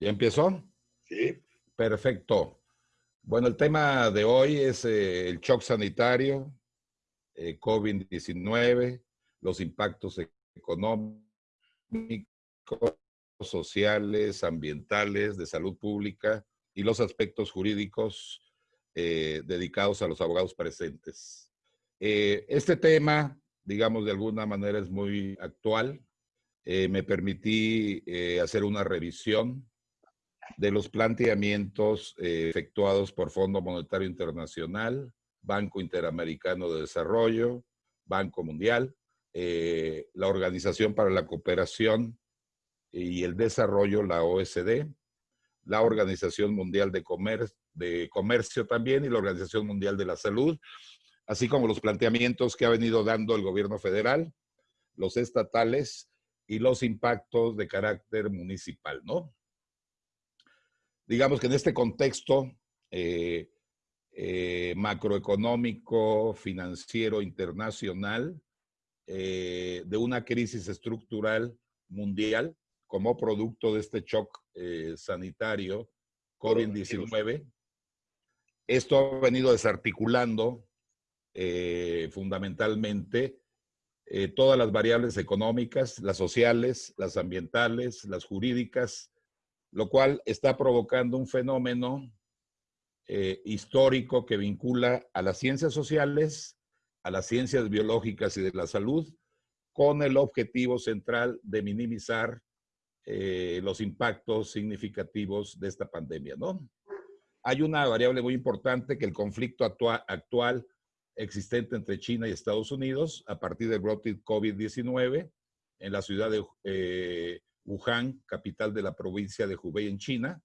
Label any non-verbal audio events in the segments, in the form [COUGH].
¿Ya empezó? Sí. Perfecto. Bueno, el tema de hoy es eh, el shock sanitario, eh, COVID-19, los impactos económicos, sociales, ambientales, de salud pública y los aspectos jurídicos eh, dedicados a los abogados presentes. este tema, digamos, de alguna manera es muy actual. me permití hacer una revisión de los planteamientos eh, efectuados por Fondo Monetario Internacional, Banco Interamericano de Desarrollo, Banco Mundial, eh, la Organización para la Cooperación y el Desarrollo, la OSD, la Organización Mundial de, de Comercio también y la Organización Mundial de la Salud, así como los planteamientos que ha venido dando el gobierno federal, los estatales y los impactos de carácter municipal, ¿no? Digamos que en este contexto eh, eh, macroeconómico, financiero, internacional, eh, de una crisis estructural mundial como producto de este shock sanitario COVID-19. Esto ha venido desarticulando fundamentalmente todas las variables económicas, las sociales, las ambientales, las jurídicas, lo cual está provocando un fenómeno eh, histórico que vincula a las ciencias sociales, a las ciencias biológicas y de la salud, con el objetivo central de minimizar eh, los impactos significativos de esta pandemia, ¿no? Hay una variable muy importante que el conflicto actual existente entre China y Estados Unidos a partir del brote COVID-19 en la ciudad de eh, Wuhan, capital de la provincia de Hubei en China.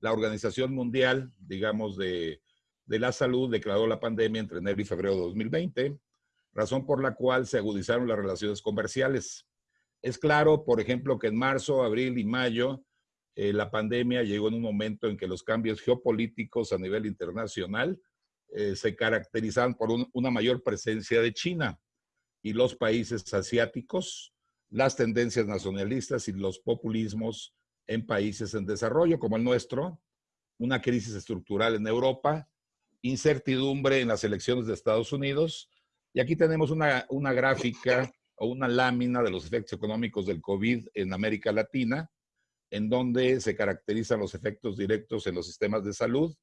La Organización Mundial, digamos, de, la Salud declaró la pandemia entre enero y febrero de 2020, razón por la cual se agudizaron las relaciones comerciales. Es claro, por ejemplo, que en marzo, abril y mayo, eh, la pandemia llegó en un momento en que los cambios geopolíticos a nivel internacional eh, se caracterizan por una mayor presencia de China y los países asiáticos las tendencias nacionalistas y los populismos en países en desarrollo como el nuestro, una crisis estructural en Europa, incertidumbre en las elecciones de Estados Unidos. Y aquí tenemos una, una gráfica o una lámina de los efectos económicos del COVID en América Latina, en donde se caracterizan los efectos directos en los sistemas de salud,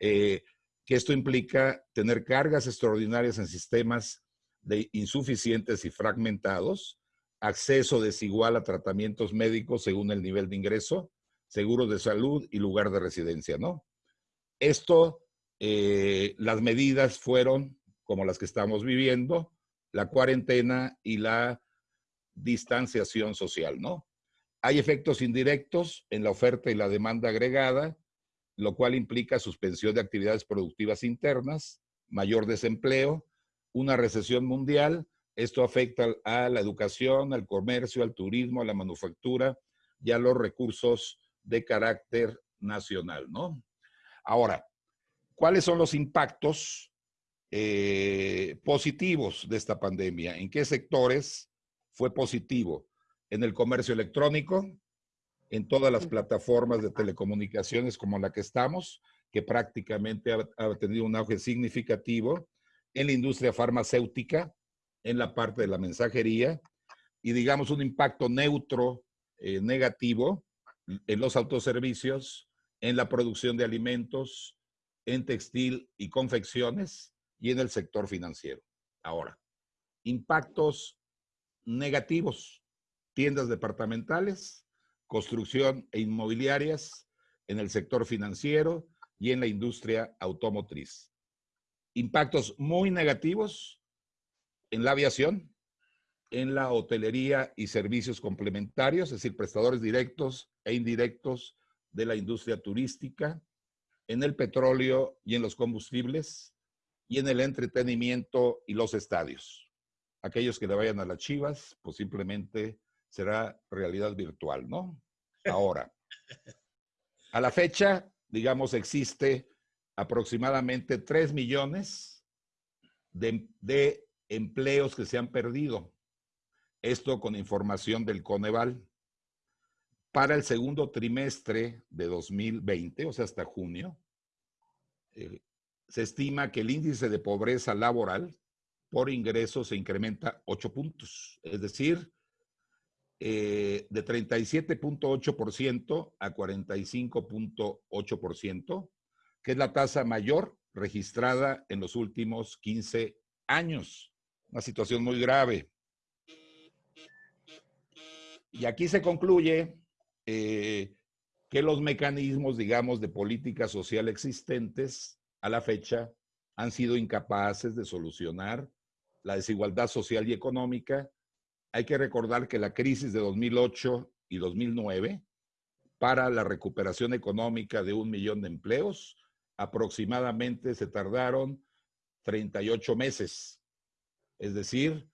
eh, que esto implica tener cargas extraordinarias en sistemas de insuficientes y fragmentados, acceso desigual a tratamientos médicos según el nivel de ingreso, seguros de salud y lugar de residencia, ¿no? Esto, eh, las medidas fueron como las que estamos viviendo, la cuarentena y la distanciación social, ¿no? Hay efectos indirectos en la oferta y la demanda agregada, lo cual implica suspensión de actividades productivas internas, mayor desempleo, una recesión mundial, esto afecta a la educación, al comercio, al turismo, a la manufactura y a los recursos de carácter nacional, ¿no? Ahora, ¿cuáles son los impactos eh, positivos de esta pandemia? ¿En qué sectores fue positivo? En el comercio electrónico, en todas las plataformas de telecomunicaciones como la que estamos, que prácticamente ha, ha tenido un auge significativo, en la industria farmacéutica, en la parte de la mensajería y digamos un impacto neutro eh, negativo en los autoservicios, en la producción de alimentos, en textil y confecciones y en el sector financiero. Ahora, impactos negativos, tiendas departamentales, construcción e inmobiliarias, en el sector financiero y en la industria automotriz. Impactos muy negativos en la aviación, en la hotelería y servicios complementarios, es decir, prestadores directos e indirectos de la industria turística, en el petróleo y en los combustibles, y en el entretenimiento y los estadios. Aquellos que le vayan a las chivas, pues simplemente será realidad virtual, ¿no? Ahora, [LAUGHS] a la fecha, digamos, existe aproximadamente 3 millones de, de empleos que se han perdido. Esto con información del Coneval. para el segundo trimestre de 2020, o sea, hasta junio, eh, se estima que el índice de pobreza laboral por ingreso se incrementa 8 puntos, es decir, eh, de 37.8% a 45.8%, que es la tasa mayor registrada en los últimos 15 años. Una situación muy grave. Y aquí se concluye eh, que los mecanismos, digamos, de política social existentes a la fecha han sido incapaces de solucionar la desigualdad social y económica. Hay que recordar que la crisis de 2008 y 2009 para la recuperación económica de un millón de empleos, aproximadamente se tardaron 38 meses. Es decir,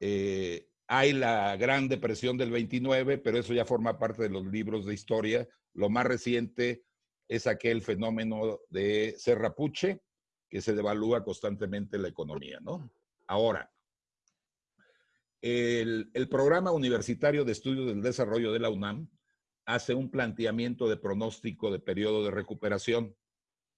eh, hay la Gran Depresión del 29, pero eso ya forma parte de los libros de historia. Lo más reciente es aquel fenómeno de Serrapuche, que se devalúa constantemente la economía, ¿no? Ahora, el, el, Programa Universitario de Estudios del Desarrollo de la UNAM hace un planteamiento de pronóstico de periodo de recuperación.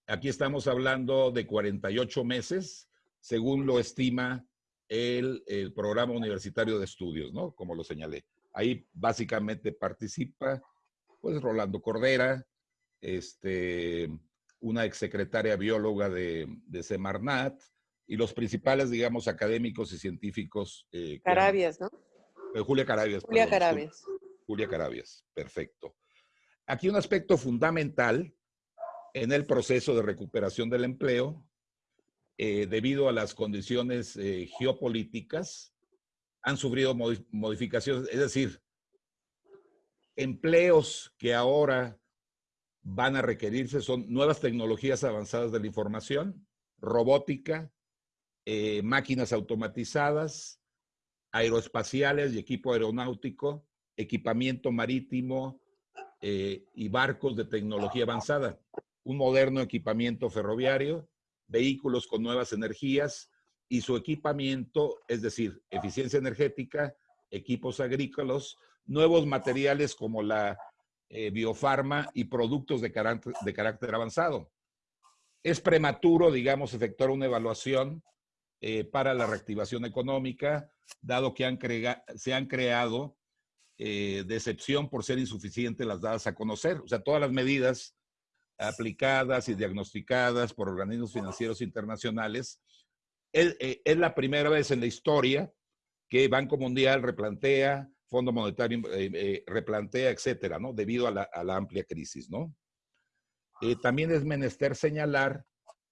Aquí estamos hablando de 48 meses, según lo estima el, el, Programa Universitario de Estudios, ¿no? Como lo señalé. Ahí básicamente participa, pues, Rolando Cordera, este, una exsecretaria bióloga de, de Semarnat, y los principales, digamos, académicos y científicos. Eh, Carabias, ¿no? Eh, Julia Carabias. Julia Carabias. Julia Carabias, perfecto. Aquí un aspecto fundamental en el proceso de recuperación del empleo, eh, debido a las condiciones eh, geopolíticas, han sufrido modificaciones, es decir, empleos que ahora van a requerirse son nuevas tecnologías avanzadas de la información, robótica, eh, máquinas automatizadas, aeroespaciales y equipo aeronáutico, equipamiento marítimo eh, y barcos de tecnología avanzada, un moderno equipamiento ferroviario, vehículos con nuevas energías y su equipamiento, es decir, eficiencia energética, equipos agrícolas, nuevos materiales como la eh, biofarma y productos de carácter, avanzado. Es prematuro, digamos, efectuar una evaluación eh, para la reactivación económica, dado que se han creado eh, decepción por ser insuficientes las dadas a conocer. O sea, todas las medidas aplicadas y diagnosticadas por organismos financieros internacionales, es, eh, es la primera vez en la historia que Banco Mundial replantea, Fondo Monetario eh, replantea, etcétera, ¿no? Debido a la, a la amplia crisis, ¿no? también es menester señalar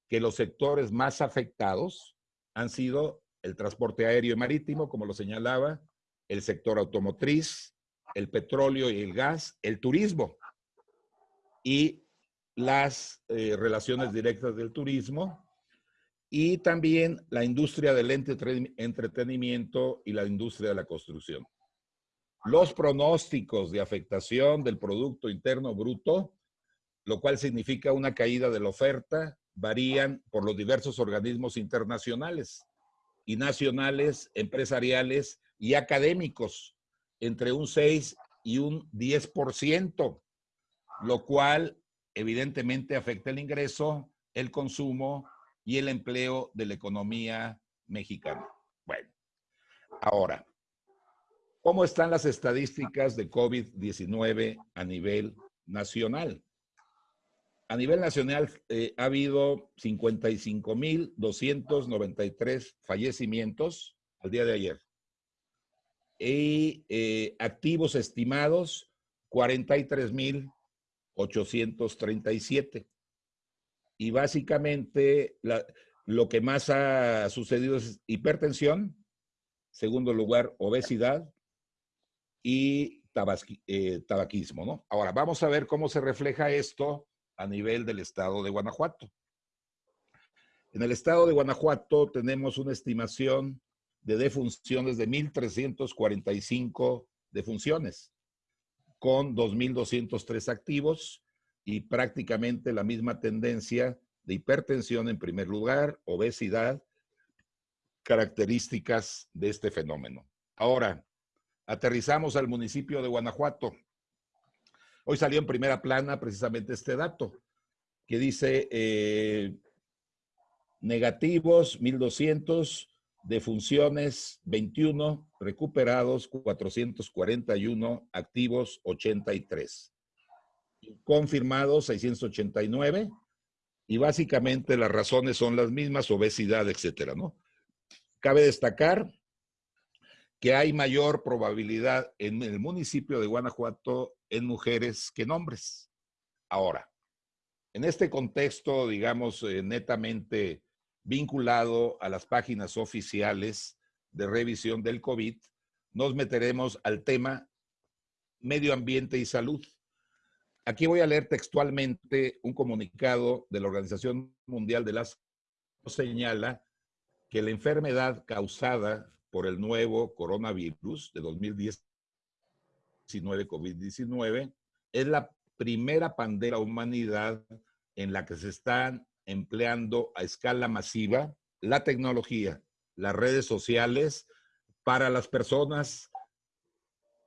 que los sectores más afectados han sido el transporte aéreo y marítimo, como lo señalaba, el sector automotriz, el petróleo y el gas, el turismo y las eh, relaciones directas del turismo y también la industria del entretenimiento y la industria de la construcción. Los pronósticos de afectación del Producto Interno Bruto, lo cual significa una caída de la oferta, varían por los diversos organismos internacionales y nacionales, empresariales y académicos, entre un 6 y un 10%, lo cual evidentemente afecta el ingreso, el consumo y el empleo de la economía mexicana. Bueno, ahora, ¿cómo están las estadísticas de COVID-19 a nivel nacional? A nivel nacional eh, ha habido 55.293 fallecimientos al día de ayer. Y eh, activos estimados, 43.837. Y básicamente lo que más ha sucedido es hipertensión, segundo lugar, obesidad y eh, tabaquismo. ¿no? Ahora, vamos a ver cómo se refleja esto a nivel del estado de Guanajuato. En el estado de Guanajuato tenemos una estimación de defunciones de 1.345 defunciones, con 2.203 activos y prácticamente la misma tendencia de hipertensión en primer lugar, obesidad, características de este fenómeno. Ahora, aterrizamos al municipio de Guanajuato. Hoy salió en primera plana precisamente este dato, que dice eh, negativos 1200, defunciones 21, recuperados 441, activos 83, confirmados 689, y básicamente las razones son las mismas, obesidad, etcétera, ¿no? Cabe destacar que hay mayor probabilidad en el municipio de Guanajuato en mujeres que en hombres. Ahora, en este contexto, digamos, eh, netamente vinculado a las páginas oficiales de revisión del COVID, nos meteremos al tema medio ambiente y salud. Aquí voy a leer textualmente un comunicado de la Organización Mundial de la Salud señala que la enfermedad causada por el nuevo coronavirus de 2019, COVID-19, es la primera pandemia humanidad en la que se están empleando a escala masiva la tecnología, las redes sociales, para las personas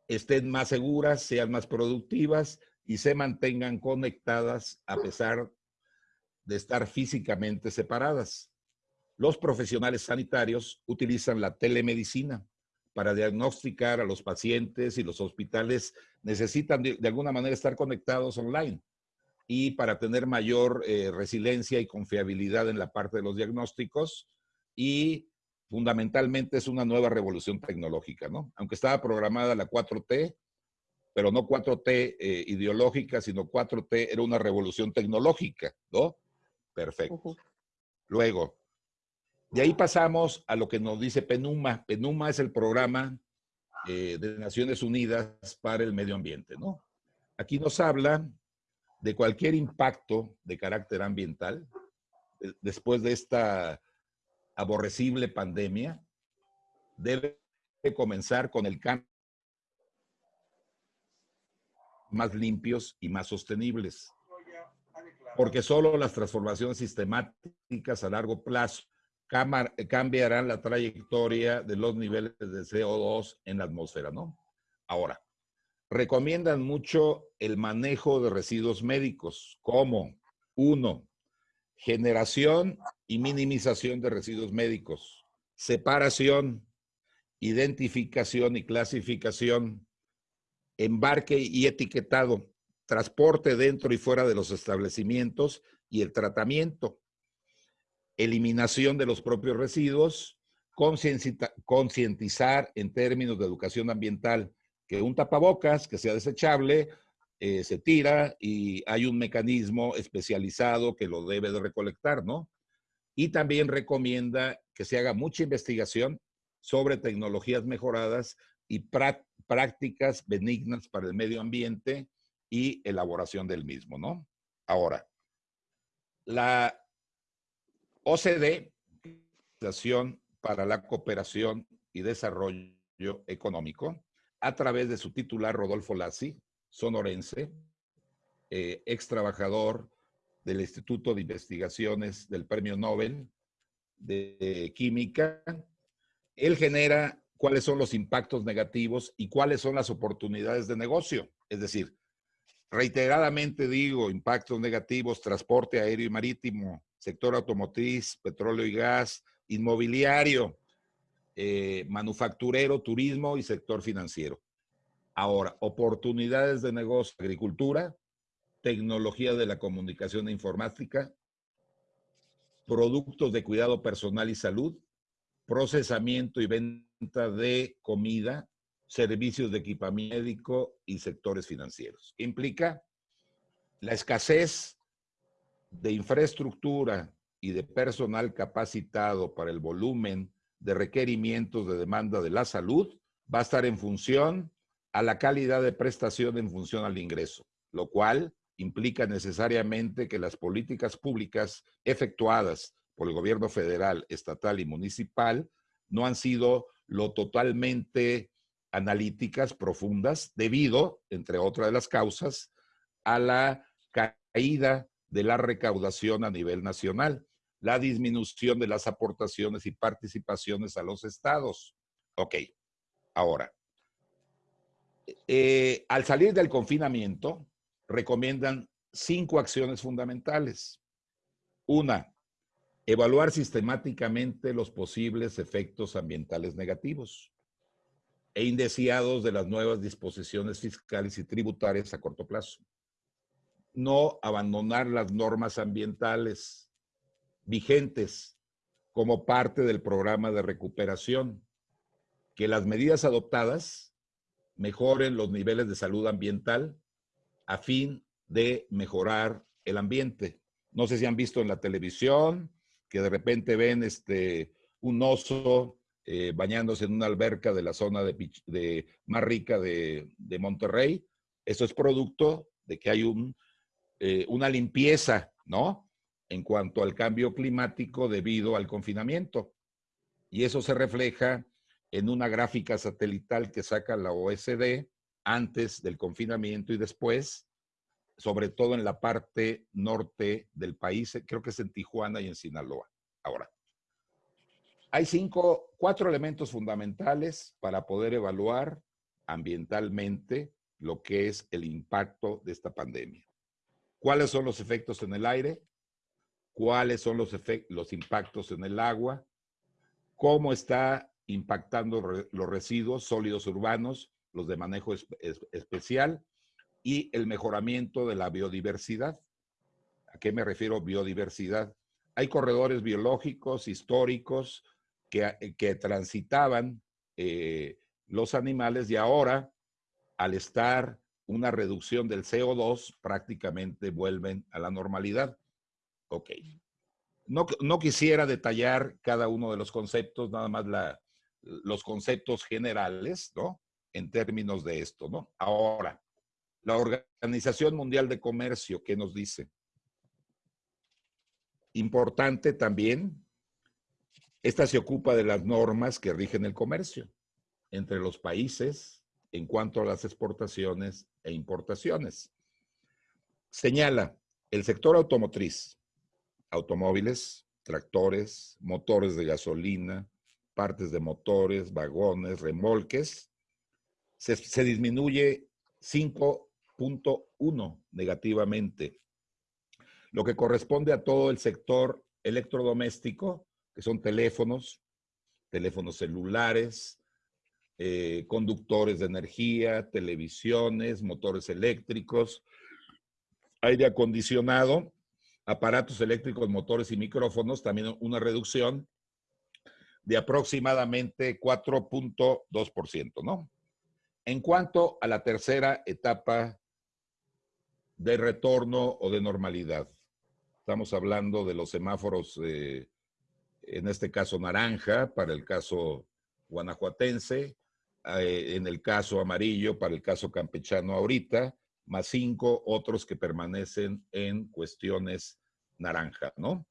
estén más seguras, sean más productivas y se mantengan conectadas a pesar de estar físicamente separadas. Los profesionales sanitarios utilizan la telemedicina para diagnosticar a los pacientes y los hospitales necesitan de, alguna manera estar conectados online y para tener mayor eh, resiliencia y confiabilidad en la parte de los diagnósticos y fundamentalmente es una nueva revolución tecnológica, ¿no? Aunque estaba programada la 4T, pero no 4T eh, ideológica, sino 4T era una revolución tecnológica, ¿no? Perfecto. Luego, de ahí pasamos a lo que nos dice PENUMA. PENUMA es el programa eh, de Naciones Unidas para el Medio Ambiente, ¿no? Aquí nos habla de cualquier impacto de carácter ambiental después de esta aborrecible pandemia, debe comenzar con el cambio más limpios y más sostenibles. Porque solo las transformaciones sistemáticas a largo plazo cambiarán la trayectoria de los niveles de CO2 en la atmósfera, ¿no? Ahora, recomiendan mucho el manejo de residuos médicos, como, uno, generación y minimización de residuos médicos, separación, identificación y clasificación, embarque y etiquetado, transporte dentro y fuera de los establecimientos y el tratamiento eliminación de los propios residuos, concientizar en términos de educación ambiental que un tapabocas que sea desechable eh, se tira y hay un mecanismo especializado que lo debe de recolectar, ¿no? Y también recomienda que se haga mucha investigación sobre tecnologías mejoradas y prácticas benignas para el medio ambiente y elaboración del mismo, ¿no? Ahora, la OCDE, Organización para la Cooperación y Desarrollo Económico, a través de su titular Rodolfo Lassi, sonorense, eh, ex trabajador del Instituto de Investigaciones del Premio Nobel de Química. Él genera cuáles son los impactos negativos y cuáles son las oportunidades de negocio. Es decir, reiteradamente digo, impactos negativos, transporte aéreo y marítimo, sector automotriz, petróleo y gas, inmobiliario, eh, manufacturero, turismo y sector financiero. Ahora, oportunidades de negocio, agricultura, tecnología de la comunicación e informática, productos de cuidado personal y salud, procesamiento y venta de comida, servicios de equipamiento médico y sectores financieros. Implica la escasez de infraestructura y de personal capacitado para el volumen de requerimientos de demanda de la salud va a estar en función a la calidad de prestación en función al ingreso, lo cual implica necesariamente que las políticas públicas efectuadas por el gobierno federal, estatal y municipal no han sido lo totalmente analíticas profundas debido, entre otras de las causas, a la caída de la recaudación a nivel nacional, la disminución de las aportaciones y participaciones a los estados. Ok, ahora, eh, al salir del confinamiento, recomiendan cinco acciones fundamentales. Una, evaluar sistemáticamente los posibles efectos ambientales negativos e indeseados de las nuevas disposiciones fiscales y tributarias a corto plazo. No abandonar las normas ambientales vigentes como parte del programa de recuperación. Que las medidas adoptadas mejoren los niveles de salud ambiental a fin de mejorar el ambiente. No sé si han visto en la televisión que de repente ven este, un oso eh, bañándose en una alberca de la zona de, más rica de, Monterrey. Eso es producto de que hay un, eh, una limpieza, ¿no? En cuanto al cambio climático debido al confinamiento. Y eso se refleja en una gráfica satelital que saca la OSD antes del confinamiento y después, sobre todo en la parte norte del país, creo que es en Tijuana y en Sinaloa. Ahora, hay cinco, cuatro elementos fundamentales para poder evaluar ambientalmente lo que es el impacto de esta pandemia. ¿Cuáles son los efectos en el aire? ¿Cuáles son los, los impactos en el agua? ¿Cómo está impactando los residuos sólidos urbanos, los de manejo especial y el mejoramiento de la biodiversidad? ¿A qué me refiero biodiversidad? Hay corredores biológicos, históricos, eh, que, transitaban eh, los animales y ahora, al estar una reducción del CO2, prácticamente vuelven a la normalidad. Ok. No, no quisiera detallar cada uno de los conceptos, nada más los conceptos generales, ¿no? En términos de esto, ¿no? Ahora, la Organización Mundial de Comercio, ¿qué nos dice? Importante también esta se ocupa de las normas que rigen el comercio entre los países en cuanto a las exportaciones e importaciones. Señala, el sector automotriz, automóviles, tractores, motores de gasolina, partes de motores, vagones, remolques, se, disminuye 5.1 negativamente, lo que corresponde a todo el sector electrodoméstico, que son teléfonos, teléfonos celulares, eh, conductores de energía, televisiones, motores eléctricos, aire acondicionado, aparatos eléctricos, motores y micrófonos, también una reducción de aproximadamente 4.2%, ¿no? En cuanto a la tercera etapa de retorno o de normalidad, estamos hablando de los semáforos eh, en este caso naranja para el caso guanajuatense, eh, en el caso amarillo para el caso campechano ahorita, más cinco otros que permanecen en cuestiones naranja, ¿no?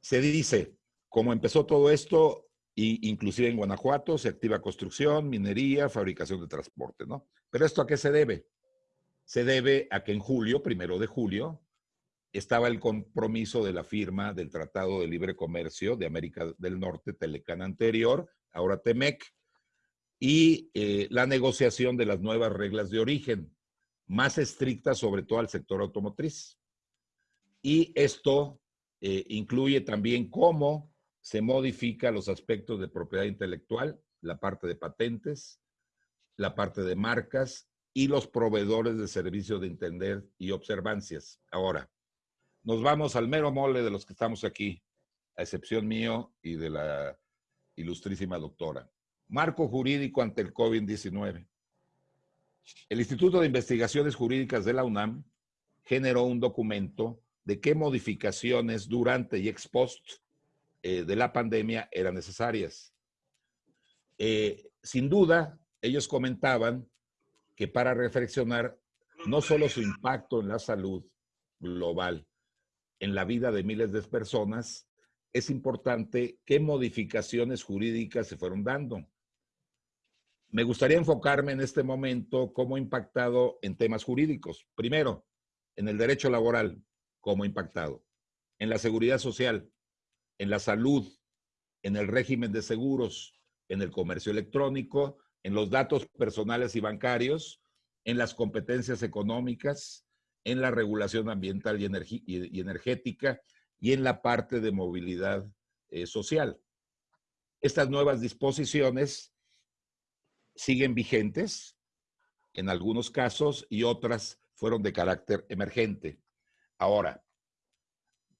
Se dice, como empezó todo esto, inclusive en Guanajuato se activa construcción, minería, fabricación de transporte, ¿no? Pero esto a qué se debe? Se debe a que en julio, primero de julio, estaba el compromiso de la firma del Tratado de Libre Comercio de América del Norte, Telecán anterior, ahora Temec, y eh, la negociación de las nuevas reglas de origen, más estrictas sobre todo al sector automotriz. Y esto eh, incluye también cómo se modifica los aspectos de propiedad intelectual, la parte de patentes, la parte de marcas y los proveedores de servicios de entender y observancias. Ahora, nos vamos al mero mole de los que estamos aquí, a excepción mío y de la ilustrísima doctora. Marco jurídico ante el COVID-19. El Instituto de Investigaciones Jurídicas de la UNAM generó un documento de qué modificaciones durante y ex post eh, de la pandemia eran necesarias. Eh, sin duda, ellos comentaban que para reflexionar no solo su impacto en la salud global, en la vida de miles de personas, es importante qué modificaciones jurídicas se fueron dando. Me gustaría enfocarme en este momento cómo ha impactado en temas jurídicos. Primero, en el derecho laboral, cómo ha impactado. En la seguridad social, en la salud, en el régimen de seguros, en el comercio electrónico, en los datos personales y bancarios en las competencias económicas, en la regulación ambiental y, energética y en la parte de movilidad eh, social. Estas nuevas disposiciones siguen vigentes en algunos casos y otras fueron de carácter emergente. Ahora,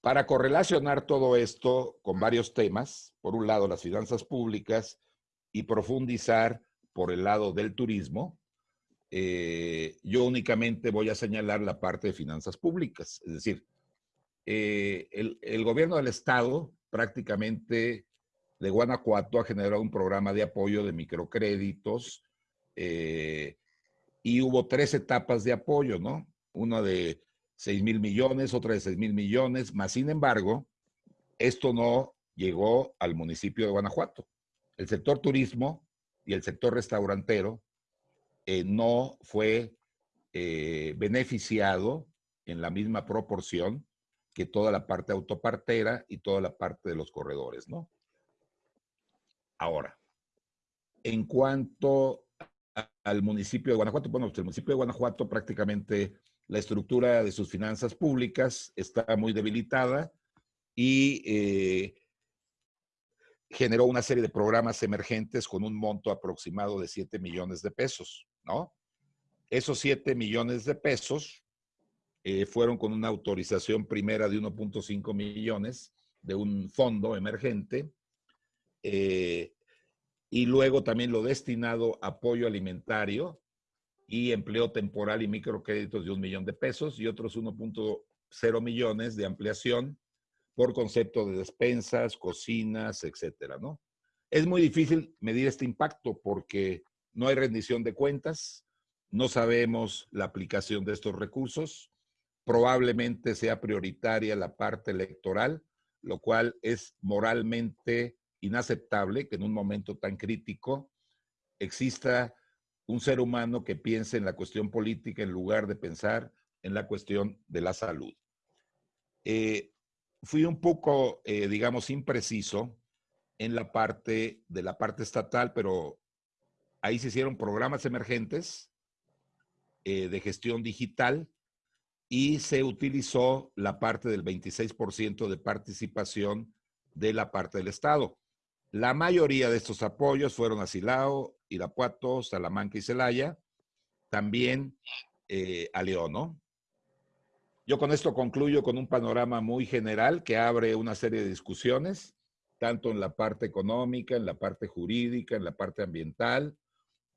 para correlacionar todo esto con varios temas, por un lado las finanzas públicas y profundizar por el lado del turismo, eh, yo únicamente voy a señalar la parte de finanzas públicas. Es decir, eh, el, gobierno del estado prácticamente de Guanajuato ha generado un programa de apoyo de microcréditos eh, y hubo tres etapas de apoyo, ¿no? Una de 6 mil millones, otra de 6 mil millones, más sin embargo, esto no llegó al municipio de Guanajuato. El sector turismo y el sector restaurantero eh, no fue eh, beneficiado en la misma proporción que toda la parte autopartera y toda la parte de los corredores, ¿no? Ahora, en cuanto al municipio de Guanajuato, bueno, pues el municipio de Guanajuato prácticamente la estructura de sus finanzas públicas está muy debilitada y eh, generó una serie de programas emergentes con un monto aproximado de 7 millones de pesos. ¿no? Esos 7 millones de pesos eh, fueron con una autorización primera de 1.5 millones de un fondo emergente eh, y luego también lo destinado a apoyo alimentario y empleo temporal y microcréditos de un millón de pesos y otros 1.0 millones de ampliación por concepto de despensas, cocinas, etcétera, ¿no? Es muy difícil medir este impacto porque no hay rendición de cuentas, no sabemos la aplicación de estos recursos, probablemente sea prioritaria la parte electoral, lo cual es moralmente inaceptable que en un momento tan crítico exista un ser humano que piense en la cuestión política en lugar de pensar en la cuestión de la salud. Eh, fui un poco, eh, digamos, impreciso en la parte de la parte estatal, pero Ahí se hicieron programas emergentes eh, de gestión digital y se utilizó la parte del 26% de participación de la parte del Estado. La mayoría de estos apoyos fueron a Silao, Irapuato, Salamanca y Celaya, también eh, a León, ¿no? Yo con esto concluyo con un panorama muy general que abre una serie de discusiones, tanto en la parte económica, en la parte jurídica, en la parte ambiental,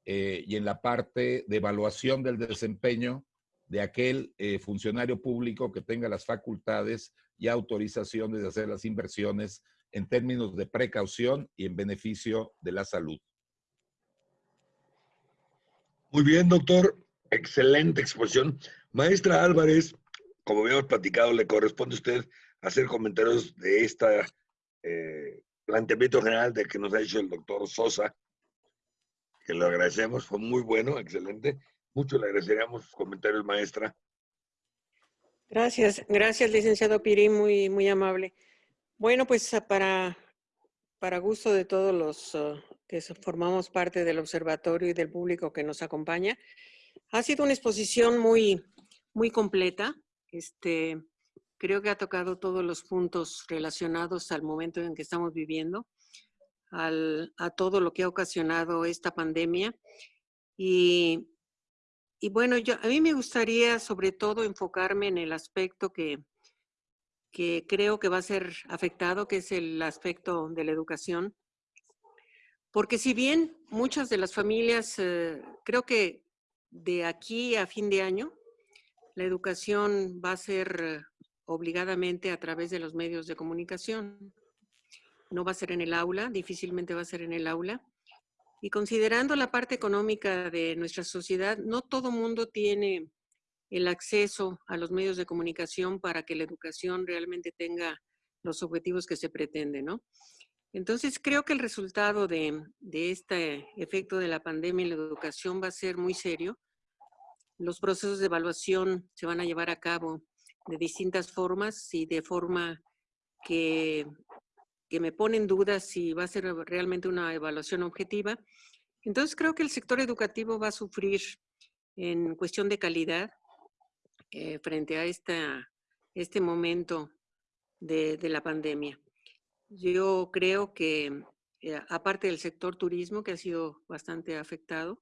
eh, y en la parte de evaluación del desempeño de aquel eh, funcionario público que tenga las facultades y autorizaciones de hacer las inversiones en términos de precaución y en beneficio de la salud. Muy bien, doctor. Excelente exposición. Maestra Álvarez, como habíamos platicado, le corresponde a usted hacer comentarios de este planteamiento general de que nos ha hecho el doctor Sosa que lo agradecemos, fue muy bueno, excelente. Mucho le agradeceríamos sus comentarios, maestra. Gracias, gracias, licenciado Piri, muy, muy amable. Bueno, pues para, para gusto de todos los ah, que formamos parte del observatorio y del público que nos acompaña, ha sido una exposición muy, muy completa. Este, creo que ha tocado todos los puntos relacionados al momento en que estamos viviendo a todo lo que ha ocasionado esta pandemia. Y, bueno, yo, a mí me gustaría sobre todo enfocarme en el aspecto que, que creo que va a ser afectado, que es el aspecto de la educación. Porque si bien muchas de las familias, eh, creo que de aquí a fin de año, la educación va a ser obligadamente a través de los medios de comunicación no va a ser en el aula, difícilmente va a ser en el aula. Y considerando la parte económica de nuestra sociedad, no todo mundo tiene el acceso a los medios de comunicación para que la educación realmente tenga los objetivos que se pretende, ¿no? Entonces, creo que el resultado de, este efecto de la pandemia en la educación va a ser muy serio. Los procesos de evaluación se van a llevar a cabo de distintas formas y de forma que que me ponen dudas si va a ser realmente una evaluación objetiva. Entonces creo que el sector educativo va a sufrir en cuestión de calidad eh, frente a esta, este momento de, la pandemia. Yo creo que, eh, aparte del sector turismo, que ha sido bastante afectado,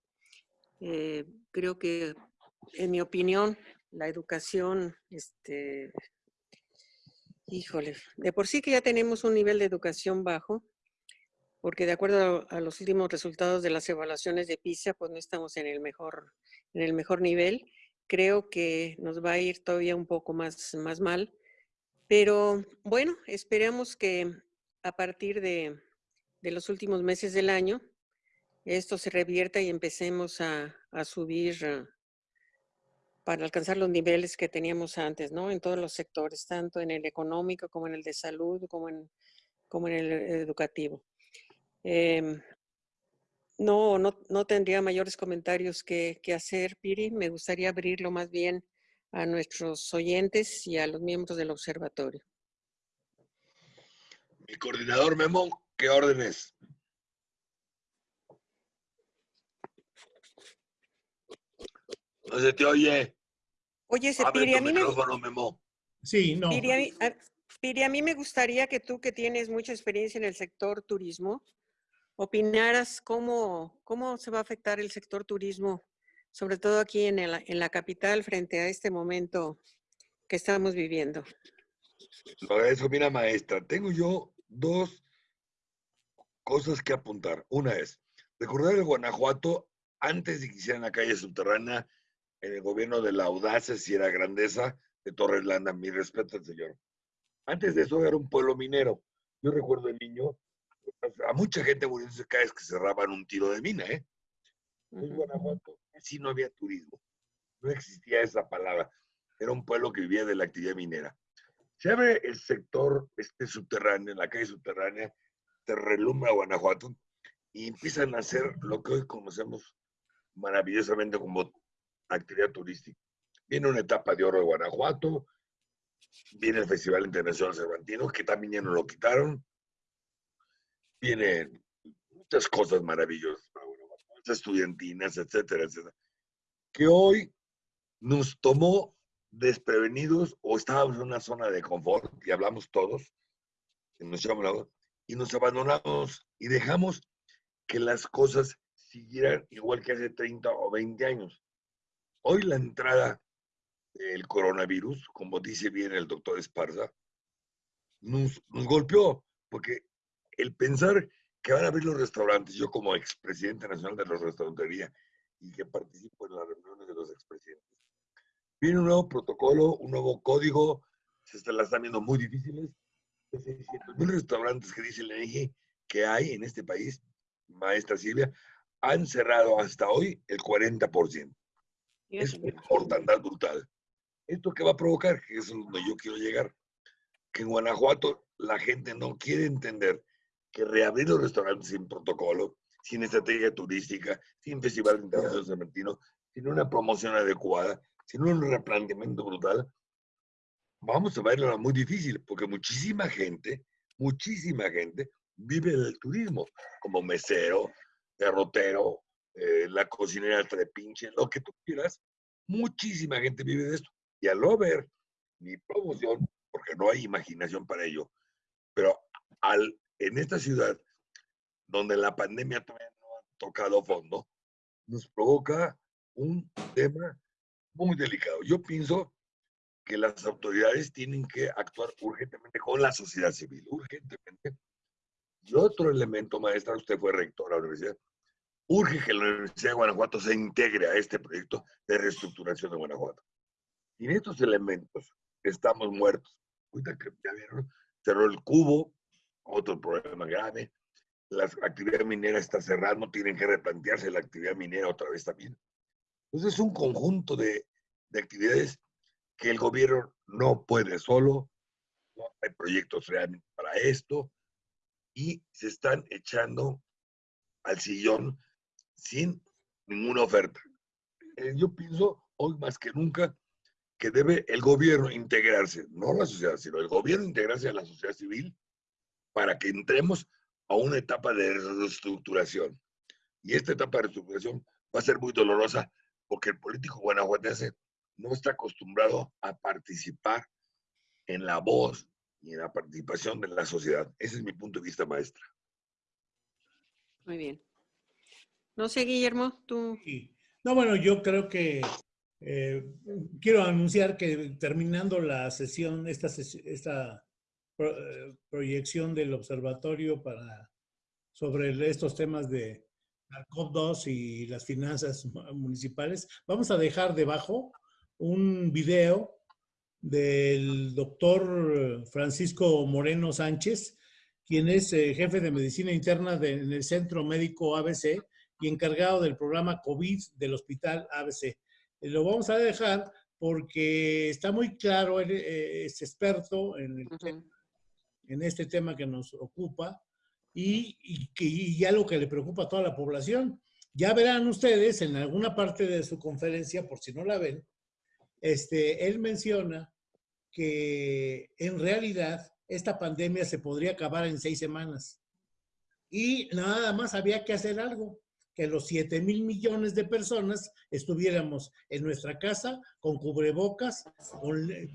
eh, creo que, en mi opinión, la educación, este, híjole, de por sí que ya tenemos un nivel de educación bajo, porque de acuerdo a, los últimos resultados de las evaluaciones de PISA, pues no estamos en el mejor, en el mejor nivel. Creo que nos va a ir todavía un poco más, más mal. Pero bueno, esperemos que a partir de, de los últimos meses del año, esto se revierta y empecemos a, a subir ah, para alcanzar los niveles que teníamos antes, ¿no? En todos los sectores, tanto en el económico como en el de salud, como en, como en el educativo. Em, no, no, no, tendría mayores comentarios que, que, hacer, Piri. Me gustaría abrirlo más bien a nuestros oyentes y a los miembros del observatorio. Mi coordinador Memo, ¿qué órdenes? No se te oye. Oye, se Piri, a mí me... Memo. Sí, no. Piri a, Piri, a mí me gustaría que tú, que tienes mucha experiencia en el sector turismo, opinaras cómo, cómo se va a afectar el sector turismo, sobre todo aquí en, en la capital, frente a este momento que estamos viviendo. Eso, mira, maestra, tengo yo dos cosas que apuntar. Una es, recordar el Guanajuato, antes de que hicieran la calle subterránea, en el gobierno de la audacia, si era grandeza, de Torres Landa, mi respeto al señor. Antes de eso era un pueblo minero. Yo recuerdo el niño a mucha gente muriéndose cada vez que cerraban un tiro de mina, ¿eh? En Guanajuato sí no había turismo, no existía esa palabra, era un pueblo que vivía de la actividad minera. Se abre el sector este subterráneo, en la calle subterránea, se relumbra Guanajuato y empiezan a hacer lo que hoy conocemos maravillosamente como actividad turística. Viene una etapa de oro de Guanajuato, viene el Festival Internacional Cervantino, que también ya no lo quitaron, vienen muchas cosas maravillosas estudiantinas, etcétera, etcétera, que hoy nos tomó desprevenidos o estábamos en una zona de confort y hablamos todos, y nos, y nos abandonamos y dejamos que las cosas siguieran igual que hace 30 o 20 años. Hoy la entrada del coronavirus, como dice bien el doctor Esparza, nos, nos golpeó, porque el pensar que van a abrir los restaurantes, yo como expresidente nacional de la restaurantería y que participo en las reuniones de los expresidentes, viene un nuevo protocolo, un nuevo código, se las están viendo muy difíciles. 600 mil restaurantes que dice la INEGI que hay en este país, maestra Silvia, han cerrado hasta hoy el 40%. Es una mortandad brutal. ¿Esto qué va a provocar? Que es donde yo quiero llegar. Que en Guanajuato la gente no quiere entender que reabrir los restaurantes sin protocolo, sin estrategia turística, sin festival internacional cementino, sin una promoción adecuada, sin un replanteamiento brutal, vamos a verlo muy difícil, porque muchísima gente, muchísima gente vive del turismo, como mesero, derrotero, eh, la cocinera trepinche, lo que tú quieras, muchísima gente vive de esto. Y al no ver ni promoción, porque no hay imaginación para ello, pero al en esta ciudad, donde la pandemia todavía no ha tocado fondo, nos provoca un tema muy delicado. Yo pienso que las autoridades tienen que actuar urgentemente con la sociedad civil, urgentemente. Y otro elemento, maestra, usted fue rector de la universidad, urge que la Universidad de Guanajuato se integre a este proyecto de reestructuración de Guanajuato. Sin estos elementos estamos muertos. Ahorita que ya vieron, cerró el cubo, otro problema grave. La actividad minera está cerrando, tienen que replantearse la actividad minera otra vez también. Entonces es un conjunto de, de actividades que el gobierno no puede solo, no hay proyectos realmente para esto, y se están echando al sillón sin ninguna oferta. Eh, yo pienso hoy más que nunca que debe el gobierno integrarse, no la sociedad, sino el gobierno integrarse a la sociedad civil para que entremos a una etapa de reestructuración. Y esta etapa de reestructuración va a ser muy dolorosa porque el político guanajuatense no está acostumbrado a participar en la voz y en la participación de la sociedad. Ese es mi punto de vista, maestra. Muy bien. No sé, Guillermo, tú. No, bueno, yo creo que eh, quiero anunciar que terminando la sesión, esta, esta eh, proyección del observatorio para, sobre estos temas de la COP2 y las finanzas municipales, vamos a dejar debajo un video del doctor Francisco Moreno Sánchez, quien es eh, jefe de medicina interna en el Centro Médico ABC y encargado del programa COVID del Hospital ABC. Eh, lo vamos a dejar porque está muy claro, él es experto en, en, este tema que nos ocupa y, y, y, algo que le preocupa a toda la población. Ya verán ustedes en alguna parte de su conferencia, por si no la ven, este, él menciona que en realidad esta pandemia se podría acabar en seis semanas. Y nada más había que hacer algo, que los 7 mil millones de personas estuviéramos en nuestra casa con cubrebocas,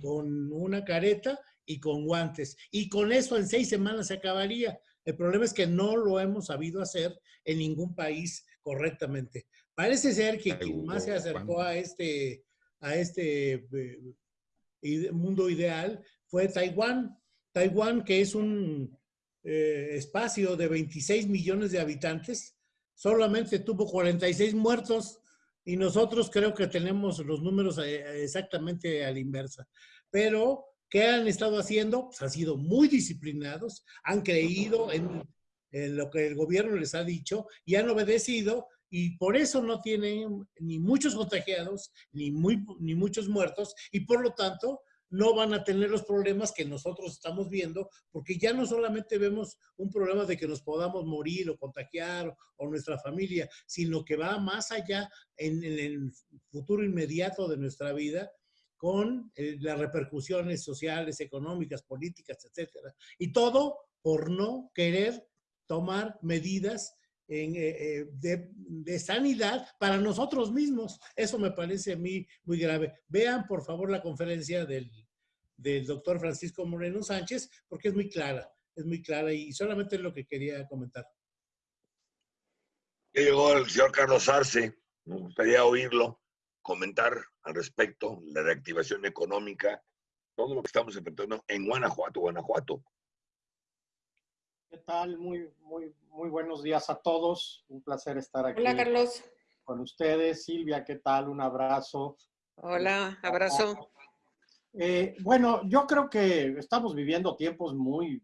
con, una careta y con guantes. Y con eso en seis semanas se acabaría. El problema es que no lo hemos sabido hacer en ningún país correctamente. Parece ser que quien más se acercó a este a este eh, mundo ideal fue Taiwán. Taiwán, que es un eh, espacio de 26 millones de habitantes, solamente tuvo 46 muertos y nosotros creo que tenemos los números eh, exactamente a la inversa. Pero, ¿qué han estado haciendo? Pues han sido muy disciplinados, han creído en, en lo que el gobierno les ha dicho y han obedecido y por eso no tienen ni muchos contagiados, ni, muy, ni muchos muertos, y por lo tanto no van a tener los problemas que nosotros estamos viendo, porque ya no solamente vemos un problema de que nos podamos morir o contagiar o, nuestra familia, sino que va más allá en, el futuro inmediato de nuestra vida con eh, las repercusiones sociales, económicas, políticas, etcétera. Y todo por no querer tomar medidas eh, eh, de, sanidad para nosotros mismos. Eso me parece a mí muy grave. Vean, por favor, la conferencia del, doctor Francisco Moreno Sánchez, porque es muy clara, es muy clara y solamente es lo que quería comentar. Llegó el señor Carlos Arce, me gustaría oírlo comentar al respecto, la reactivación económica, todo lo que estamos enfrentando en Guanajuato, Guanajuato. ¿Qué tal? Muy, muy, muy buenos días a todos. Un placer estar aquí. Hola, Carlos. Con ustedes. Silvia, ¿qué tal? Un abrazo. Hola, abrazo. Eh, bueno, yo creo que estamos viviendo tiempos muy,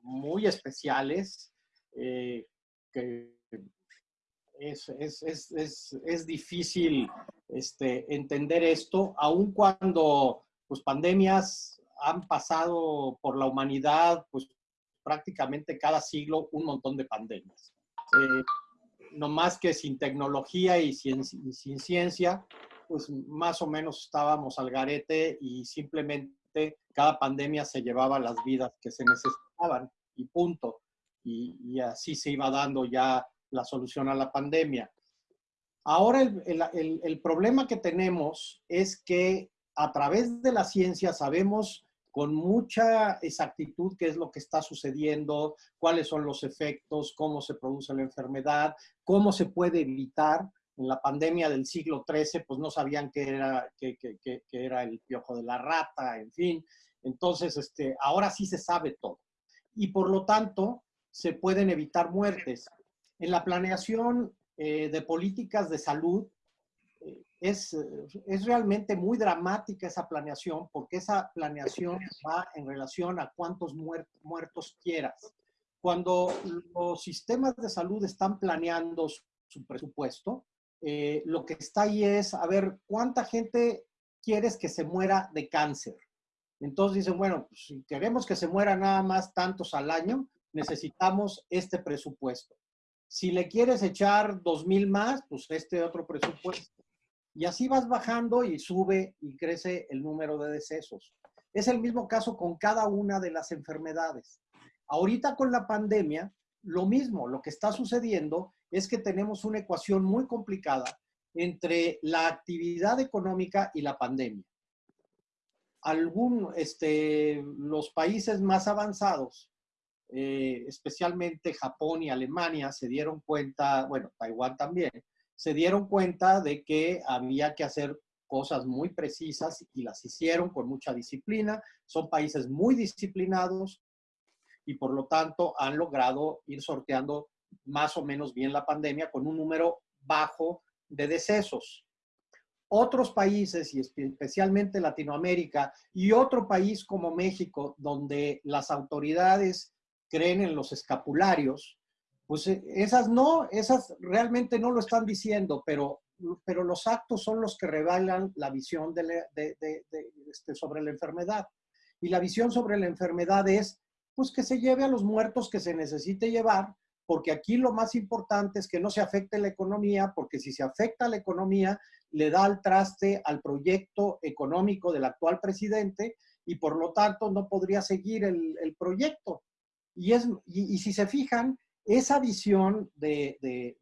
muy especiales, eh, que es, es, es, es, difícil este, entender esto, aun cuando pues, pandemias han pasado por la humanidad, pues prácticamente cada siglo un montón de pandemias. Eh, no más que sin tecnología y sin, sin, ciencia, pues más o menos estábamos al garete y simplemente cada pandemia se llevaba las vidas que se necesitaban y punto. Y, y así se iba dando ya la solución a la pandemia. Ahora el, el, el problema que tenemos es que a través de la ciencia sabemos con mucha exactitud qué es lo que está sucediendo, cuáles son los efectos, cómo se produce la enfermedad, cómo se puede evitar. En la pandemia del siglo XIII, pues no sabían qué era, qué, era el piojo de la rata, en fin. Entonces, este, ahora sí se sabe todo. Y por lo tanto, se pueden evitar muertes. En la planeación eh, de políticas de salud, es, es realmente muy dramática esa planeación porque esa planeación va en relación a cuántos muertos quieras. Cuando los sistemas de salud están planeando su, presupuesto, eh, lo que está ahí es, a ver, ¿cuánta gente quieres que se muera de cáncer? Entonces dicen, bueno, pues, si queremos que se muera nada más tantos al año, necesitamos este presupuesto. Si le quieres echar dos mil más, pues este otro presupuesto. Y así vas bajando y sube y crece el número de decesos. Es el mismo caso con cada una de las enfermedades. Ahorita con la pandemia, lo mismo, lo que está sucediendo es que tenemos una ecuación muy complicada entre la actividad económica y la pandemia. Algún, este, los países más avanzados, eh, especialmente Japón y Alemania, se dieron cuenta, bueno, Taiwán también, se dieron cuenta de que había que hacer cosas muy precisas y las hicieron con mucha disciplina. Son países muy disciplinados y por lo tanto han logrado ir sorteando más o menos bien la pandemia con un número bajo de decesos. Otros países, y especialmente Latinoamérica, y otro país como México, donde las autoridades creen en los escapularios, pues eh, esas no, esas realmente no lo están diciendo, pero, pero los actos son los que revelan la visión de, este, sobre la enfermedad. Y la visión sobre la enfermedad es, pues que se lleve a los muertos que se necesite llevar, porque aquí lo más importante es que no se afecte la economía, porque si se afecta la economía, le da al traste al proyecto económico del actual presidente y por lo tanto no podría seguir el, proyecto. Y, es, y, si se fijan, esa visión de,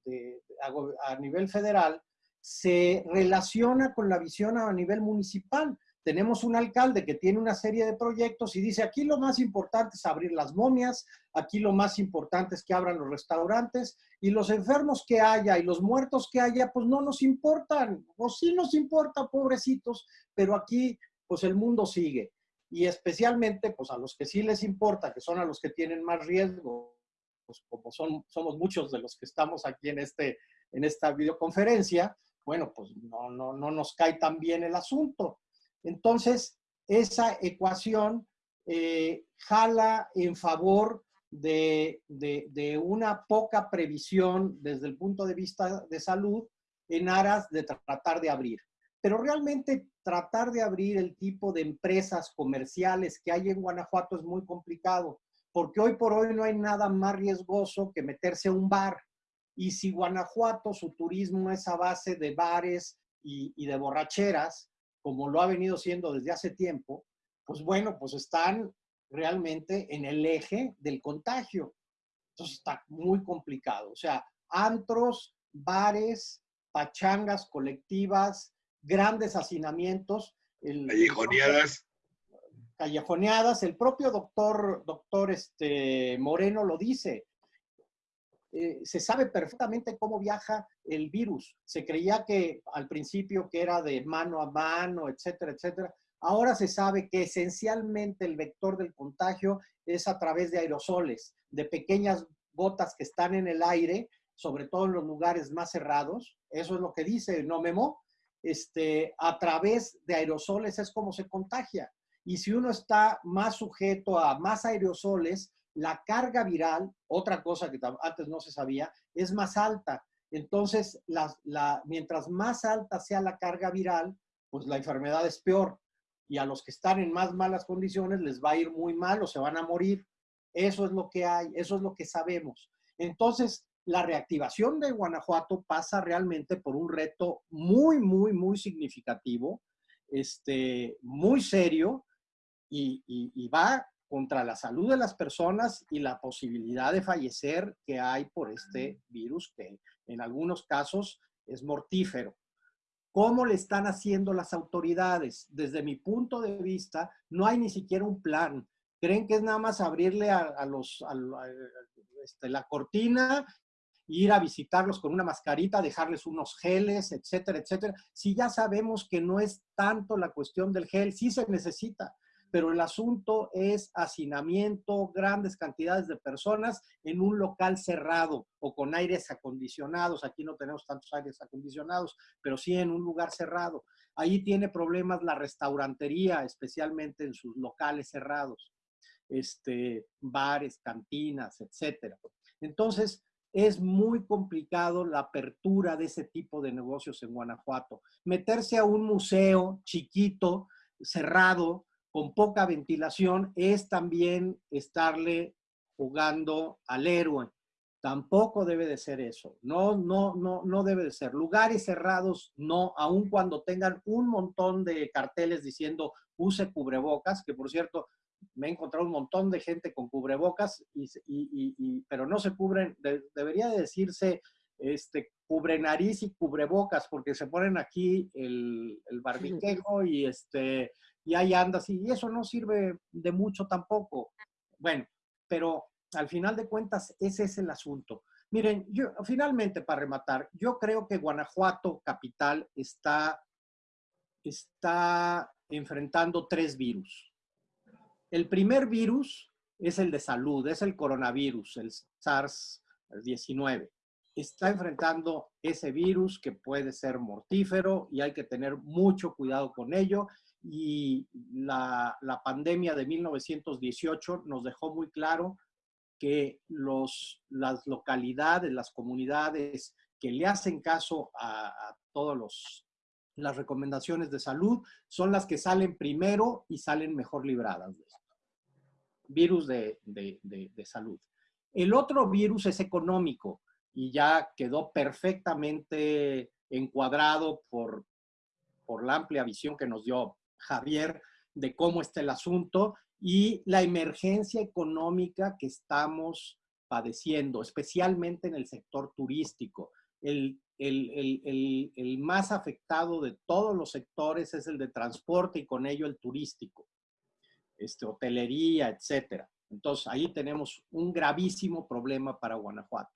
a, a nivel federal se relaciona con la visión a nivel municipal tenemos un alcalde que tiene una serie de proyectos y dice, aquí lo más importante es abrir las momias, aquí lo más importante es que abran los restaurantes y los enfermos que haya y los muertos que haya, pues no nos importan, o sí nos importa, pobrecitos, pero aquí pues el mundo sigue. Y especialmente pues a los que sí les importa, que son a los que tienen más riesgo, pues como son, somos muchos de los que estamos aquí en, este, en esta videoconferencia, bueno, pues no, no, no nos cae tan bien el asunto. Entonces, esa ecuación eh, jala en favor de, una poca previsión desde el punto de vista de salud en aras de tratar de abrir. Pero realmente tratar de abrir el tipo de empresas comerciales que hay en Guanajuato es muy complicado, porque hoy por hoy no hay nada más riesgoso que meterse a un bar. Y si Guanajuato, su turismo es a base de bares y de borracheras, como lo ha venido siendo desde hace tiempo, pues bueno, pues están realmente en el eje del contagio. Entonces está muy complicado. O sea, antros, bares, pachangas colectivas, grandes hacinamientos. callejoneadas. Callejoneadas. El propio doctor, doctor este, Moreno lo dice. Eh, se sabe perfectamente cómo viaja el virus. Se creía que al principio que era de mano a mano, etcétera, etcétera. Ahora se sabe que esencialmente el vector del contagio es a través de aerosoles, de pequeñas gotas que están en el aire, sobre todo en los lugares más cerrados. Eso es lo que dice No Memo. Este, a través de aerosoles es como se contagia. Y si uno está más sujeto a más aerosoles, la carga viral, otra cosa que antes no se sabía, es más alta. Entonces, mientras más alta sea la carga viral, pues la enfermedad es peor. Y a los que están en más malas condiciones les va a ir muy mal o se van a morir. Eso es lo que hay, eso es lo que sabemos. Entonces, la reactivación de Guanajuato pasa realmente por un reto muy, muy, muy significativo, este, muy serio, y, y va contra la salud de las personas y la posibilidad de fallecer que hay por este virus, que en algunos casos es mortífero. ¿Cómo le están haciendo las autoridades? Desde mi punto de vista, no hay ni siquiera un plan. Creen que es nada más abrirle a, los, este, la cortina, ir a visitarlos con una mascarita, dejarles unos geles, etcétera, etcétera. Si ya sabemos que no es tanto la cuestión del gel, sí se necesita, pero el asunto es hacinamiento, grandes cantidades de personas en un local cerrado o con aires acondicionados. Aquí no tenemos tantos aires acondicionados, pero sí en un lugar cerrado. Ahí tiene problemas la restaurantería, especialmente en sus locales cerrados, este, bares, cantinas, etcétera. Entonces, es muy complicado la apertura de ese tipo de negocios en Guanajuato. Meterse a un museo chiquito, cerrado, con poca ventilación es también estarle jugando al héroe. Tampoco debe de ser eso. No, no, no, no debe de ser. Lugares cerrados, no, aun cuando tengan un montón de carteles diciendo use cubrebocas, que por cierto, me he encontrado un montón de gente con cubrebocas, y, pero no se cubren, debería decirse este, cubre nariz y cubrebocas, porque se ponen aquí el, el barbiquejo y, este, y ahí andas, y eso no sirve de mucho tampoco. Bueno, pero al final de cuentas, ese es el asunto. Miren, yo finalmente para rematar, yo creo que Guanajuato capital está, está enfrentando tres virus. El primer virus es el de salud, es el coronavirus, el SARS-19. Está enfrentando ese virus que puede ser mortífero y hay que tener mucho cuidado con ello. Y la, pandemia de 1918 nos dejó muy claro que las localidades, las comunidades que le hacen caso a, a todas las recomendaciones de salud son las que salen primero y salen mejor libradas de esto. Virus de, de, de, salud. El otro virus es económico y ya quedó perfectamente encuadrado por, por la amplia visión que nos dio Javier de cómo está el asunto y la emergencia económica que estamos padeciendo, especialmente en el sector turístico. El, el, el, el, más afectado de todos los sectores es el de transporte y con ello el turístico, este, hotelería, etcétera. Entonces, ahí tenemos un gravísimo problema para Guanajuato.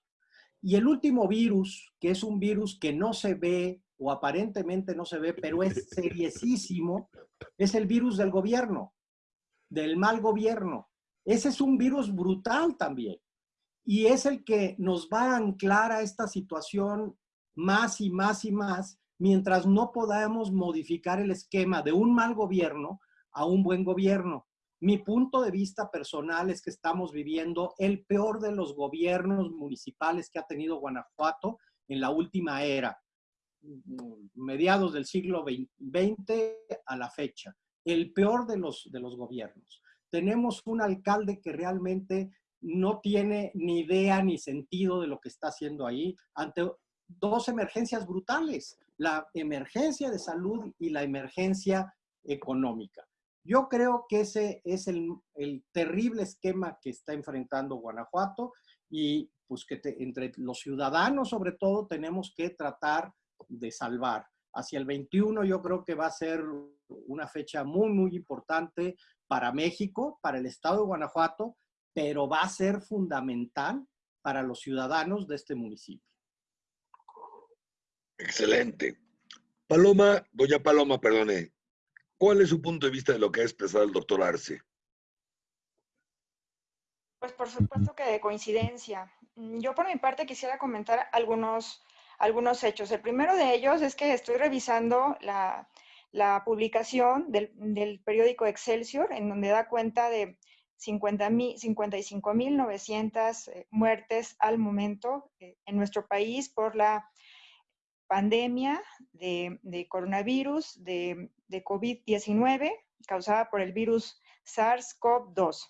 Y el último virus, que es un virus que no se ve o aparentemente no se ve, pero es seriesísimo, es el virus del gobierno del mal gobierno. Ese es un virus brutal también. Y es el que nos va a anclar a esta situación más y más y más mientras no podamos modificar el esquema de un mal gobierno a un buen gobierno. Mi punto de vista personal es que estamos viviendo el peor de los gobiernos municipales que ha tenido Guanajuato en la última era, mediados del siglo XX a la fecha el peor de los, de los gobiernos. Tenemos un alcalde que realmente no tiene ni idea ni sentido de lo que está haciendo ahí ante dos emergencias brutales, la emergencia de salud y la emergencia económica. Yo creo que ese es el, terrible esquema que está enfrentando Guanajuato y pues que entre los ciudadanos sobre todo tenemos que tratar de salvar hacia el 21 yo creo que va a ser una fecha muy, muy importante para México, para el estado de Guanajuato, pero va a ser fundamental para los ciudadanos de este municipio. Excelente. Paloma, doña Paloma, perdone, ¿cuál es su punto de vista de lo que ha expresado el doctor Arce? Pues por supuesto que de coincidencia. Yo por mi parte quisiera comentar algunos algunos hechos. El primero de ellos es que estoy revisando la, la publicación del, del, periódico Excelsior, en donde da cuenta de 55.900 eh, muertes al momento eh, en nuestro país por la pandemia de, de coronavirus, de, de COVID-19, causada por el virus SARS-CoV-2.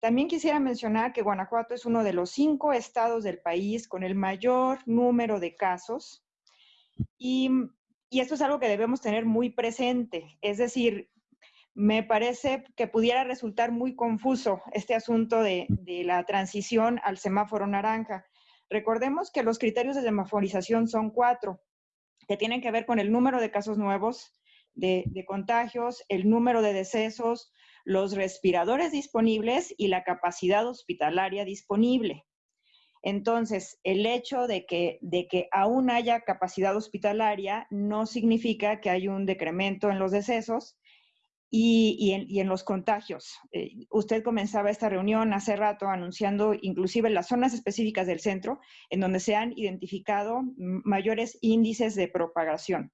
También quisiera mencionar que Guanajuato es uno de los cinco estados del país con el mayor número de casos y, y esto es algo que debemos tener muy presente. Es decir, me parece que pudiera resultar muy confuso este asunto de, de, la transición al semáforo naranja. Recordemos que los criterios de semaforización son cuatro, que tienen que ver con el número de casos nuevos, de, contagios, el número de decesos, los respiradores disponibles y la capacidad hospitalaria disponible. Entonces, el hecho de que, de que aún haya capacidad hospitalaria no significa que hay un decremento en los decesos y, y, en, y en, los contagios. Eh, usted comenzaba esta reunión hace rato anunciando inclusive las zonas específicas del centro en donde se han identificado mayores índices de propagación.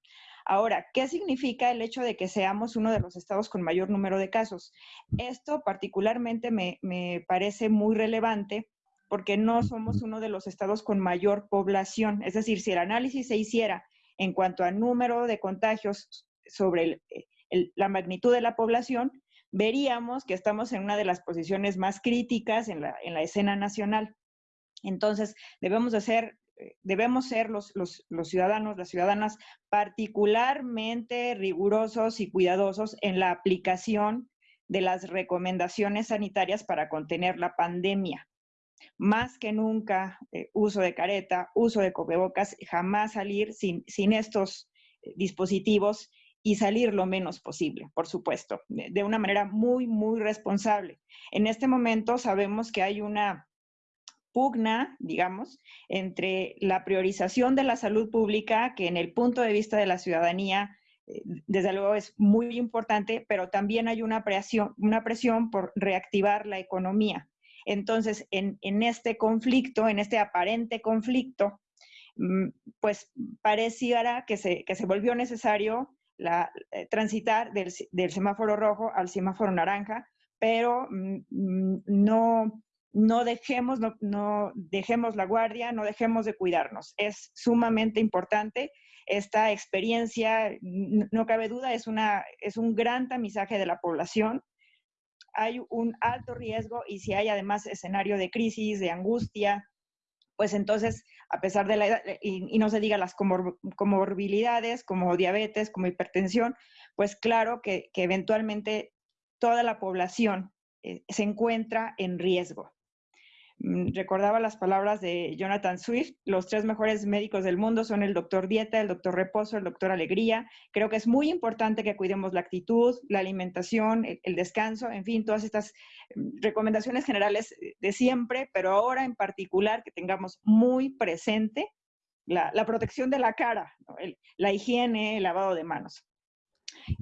Ahora, ¿qué significa el hecho de que seamos uno de los estados con mayor número de casos? Esto particularmente me, me parece muy relevante porque no somos uno de los estados con mayor población. Es decir, si el análisis se hiciera en cuanto a número de contagios sobre el, el, la magnitud de la población, veríamos que estamos en una de las posiciones más críticas en la, en la escena nacional. Entonces, debemos de ser debemos ser los, los, los, ciudadanos, las ciudadanas, particularmente rigurosos y cuidadosos en la aplicación de las recomendaciones sanitarias para contener la pandemia. más que nunca eh, uso de careta, uso de cubrebocas, jamás salir sin, sin estos eh, dispositivos y salir lo menos posible, por supuesto, de una manera muy, muy responsable. En este momento sabemos que hay una pugna, digamos, entre la priorización de la salud pública, que en el punto de vista de la ciudadanía, eh, desde luego es muy importante, pero también hay una presión, una presión por reactivar la economía. Entonces, en, este conflicto, en este aparente conflicto, mm, pues pareciera que se, que se volvió necesario la, eh, transitar del, semáforo rojo al semáforo naranja, pero mm, mm, no, no, dejemos, no, dejemos la guardia, no dejemos de cuidarnos. Es sumamente importante esta experiencia, no cabe duda, es, una, es un gran tamizaje de la población hay un alto riesgo y si hay además escenario de crisis, de angustia, pues entonces, a pesar de la edad, y, no se diga las comorbilidades como diabetes, como hipertensión, pues claro que, que eventualmente toda la población eh, se encuentra en riesgo. Mm, recordaba las palabras de Jonathan Swift, los tres mejores médicos del mundo son el doctor Dieta, el doctor Reposo, el doctor Alegría. Creo que es muy importante que cuidemos la actitud, la alimentación, el, descanso, en fin, todas estas mm, recomendaciones generales de siempre, pero ahora en particular que tengamos muy presente la, protección de la cara, la higiene, el lavado de manos.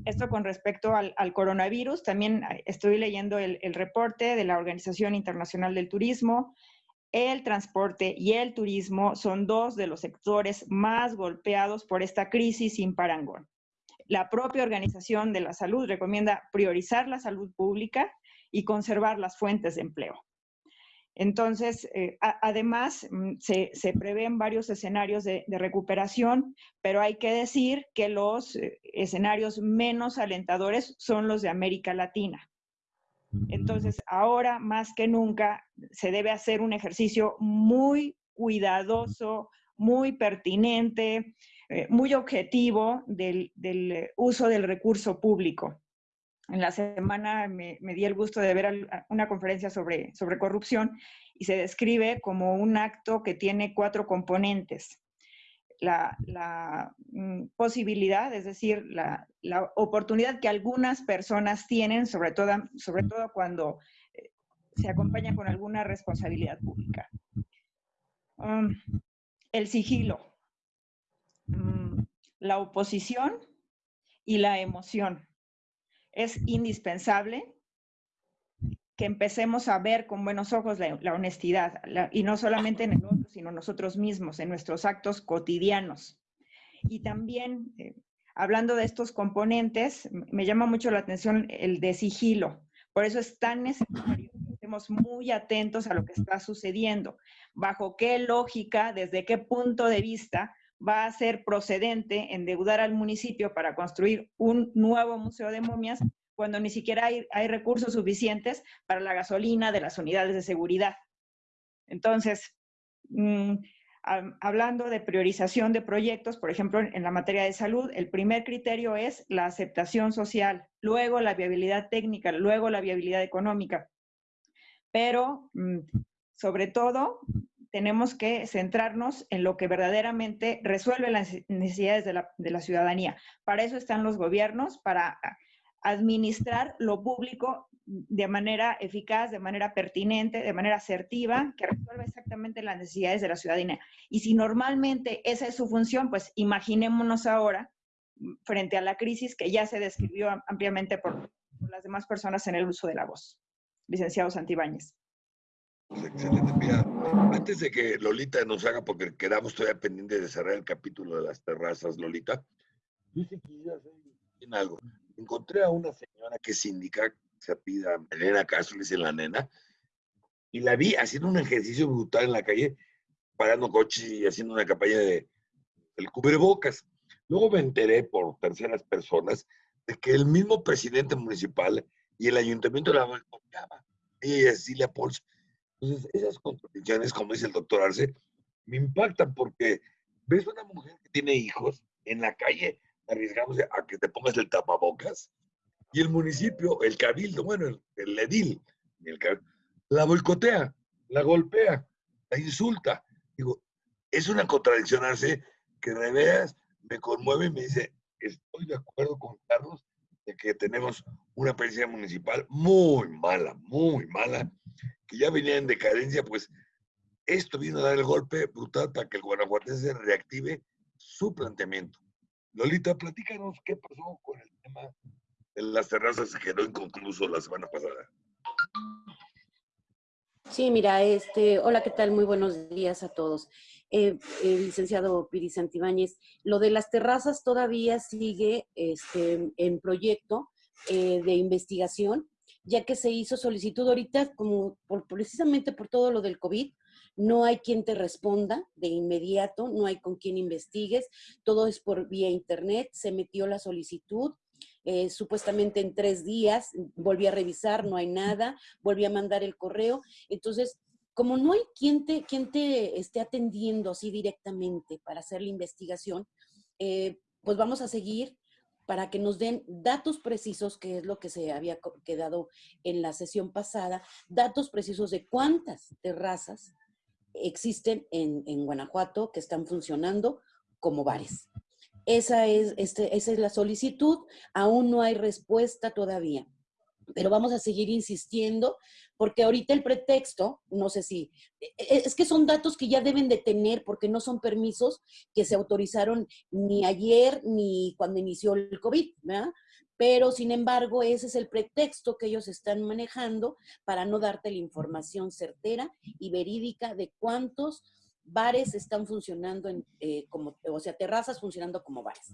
Esto con respecto al, coronavirus, también eh, estoy leyendo el, reporte de la Organización Internacional del Turismo. El transporte y el turismo son dos de los sectores más golpeados por esta crisis sin parangón. La propia Organización de la Salud recomienda priorizar la salud pública y conservar las fuentes de empleo. Entonces, eh, además, mm, se, prevén varios escenarios de, recuperación, pero hay que decir que los eh, escenarios menos alentadores son los de América Latina. Entonces, ahora más que nunca se debe hacer un ejercicio muy cuidadoso, muy pertinente, eh, muy objetivo del uso del recurso público en la semana me, di el gusto de ver una conferencia sobre, corrupción y se describe como un acto que tiene cuatro componentes. La, mm, posibilidad, es decir, la, oportunidad que algunas personas tienen, sobre todo, sobre todo cuando eh, se acompaña con alguna responsabilidad pública. Um, el sigilo, mm, la oposición y la emoción es indispensable que empecemos a ver con buenos ojos la, honestidad, y no solamente en el otro, sino nosotros mismos, en nuestros actos cotidianos. Y también, eh, hablando de estos componentes, me llama mucho la atención el de sigilo. Por eso es tan necesario que estemos muy atentos a lo que está sucediendo, bajo qué lógica, desde qué punto de vista va a ser procedente endeudar al municipio para construir un nuevo museo de momias cuando ni siquiera hay, recursos suficientes para la gasolina de las unidades de seguridad. Entonces, mm, hablando de priorización de proyectos, por ejemplo, en, la materia de salud, el primer criterio es la aceptación social, luego la viabilidad técnica, luego la viabilidad económica. Pero, mm, sobre todo, tenemos que centrarnos en lo que verdaderamente resuelve las necesidades de la, ciudadanía. Para eso están los gobiernos, para administrar lo público de manera eficaz, de manera pertinente, de manera asertiva, que resuelva exactamente las necesidades de la ciudadanía. Y si normalmente esa es su función, pues imaginémonos ahora, frente a la crisis que ya se describió ampliamente por, las demás personas en el uso de la voz. Licenciado Santibáñez. Excelente. Mira, antes de que Lolita nos haga, porque quedamos todavía pendientes de cerrar el capítulo de las terrazas, Lolita, yo sí quisiera hacer algo. Encontré a una señora que sindica, se pida Elena Castro, dice la nena, y la vi haciendo un ejercicio brutal en la calle, parando coches y haciendo una campaña de el cubrebocas. Luego me enteré por terceras personas de que el mismo presidente municipal y el ayuntamiento la boicoteaba. Ella y Cecilia Pols entonces, esas contradicciones, como dice el doctor Arce, me impactan porque ves una mujer que tiene hijos en la calle arriesgándose a que te pongas el tapabocas y el municipio, el cabildo, bueno, el, edil, la boicotea. la golpea, la insulta. Digo, es una contradiccionarse que de veras me conmueve y me dice, estoy de acuerdo con Carlos de que tenemos una policía municipal muy mala, muy mala, que ya venía en decadencia, pues esto vino a dar el golpe brutal para que el guanajuatense reactive su planteamiento. Lolita, platícanos qué pasó con el tema de las terrazas que quedó inconcluso la semana pasada. Sí, mira, este, hola, ¿qué tal? Muy buenos días a todos. Eh, el licenciado Piri Santibáñez, lo de las terrazas todavía sigue este, en proyecto eh, de investigación, ya que se hizo solicitud ahorita, como precisamente por todo lo del COVID, no hay quien te responda de inmediato, no hay con quien investigues, todo es por vía internet, se metió la solicitud, eh, supuestamente en tres días, volví a revisar, no hay nada, volví a mandar el correo. Entonces, como no hay quien te, quien te esté atendiendo así directamente para hacer la investigación, eh, pues vamos a seguir para que nos den datos precisos, que es lo que se había quedado en la sesión pasada, datos precisos de cuántas terrazas existen en, en Guanajuato que están funcionando como bares. Esa es, este, esa es la solicitud. Aún no hay respuesta todavía. Pero vamos a seguir insistiendo porque ahorita el pretexto, no sé si, e, e, es que son datos que ya deben de tener porque no son permisos que se autorizaron ni ayer ni cuando inició el COVID, ¿verdad? Pero, sin embargo, ese es el pretexto que ellos están manejando para no darte la información certera y verídica de cuántos bares están funcionando, en, eh, como, o sea, terrazas funcionando como bares.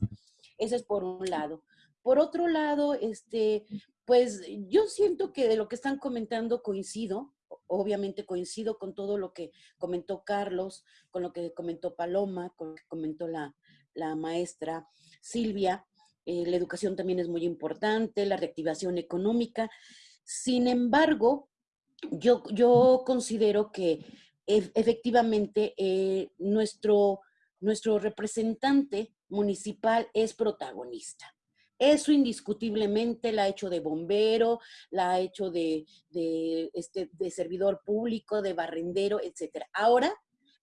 Eso es por un lado. Por otro lado, este, pues yo siento que de lo que están comentando coincido, obviamente coincido con todo lo que comentó Carlos, con lo que comentó Paloma, con lo que comentó la, maestra Silvia. Eh, la educación también es muy importante, la reactivación económica. Sin embargo, yo, yo considero que efectivamente eh, nuestro, nuestro representante municipal es protagonista. Eso indiscutiblemente la ha hecho de bombero, la ha hecho de, este, de servidor público, de barrendero, etc. Ahora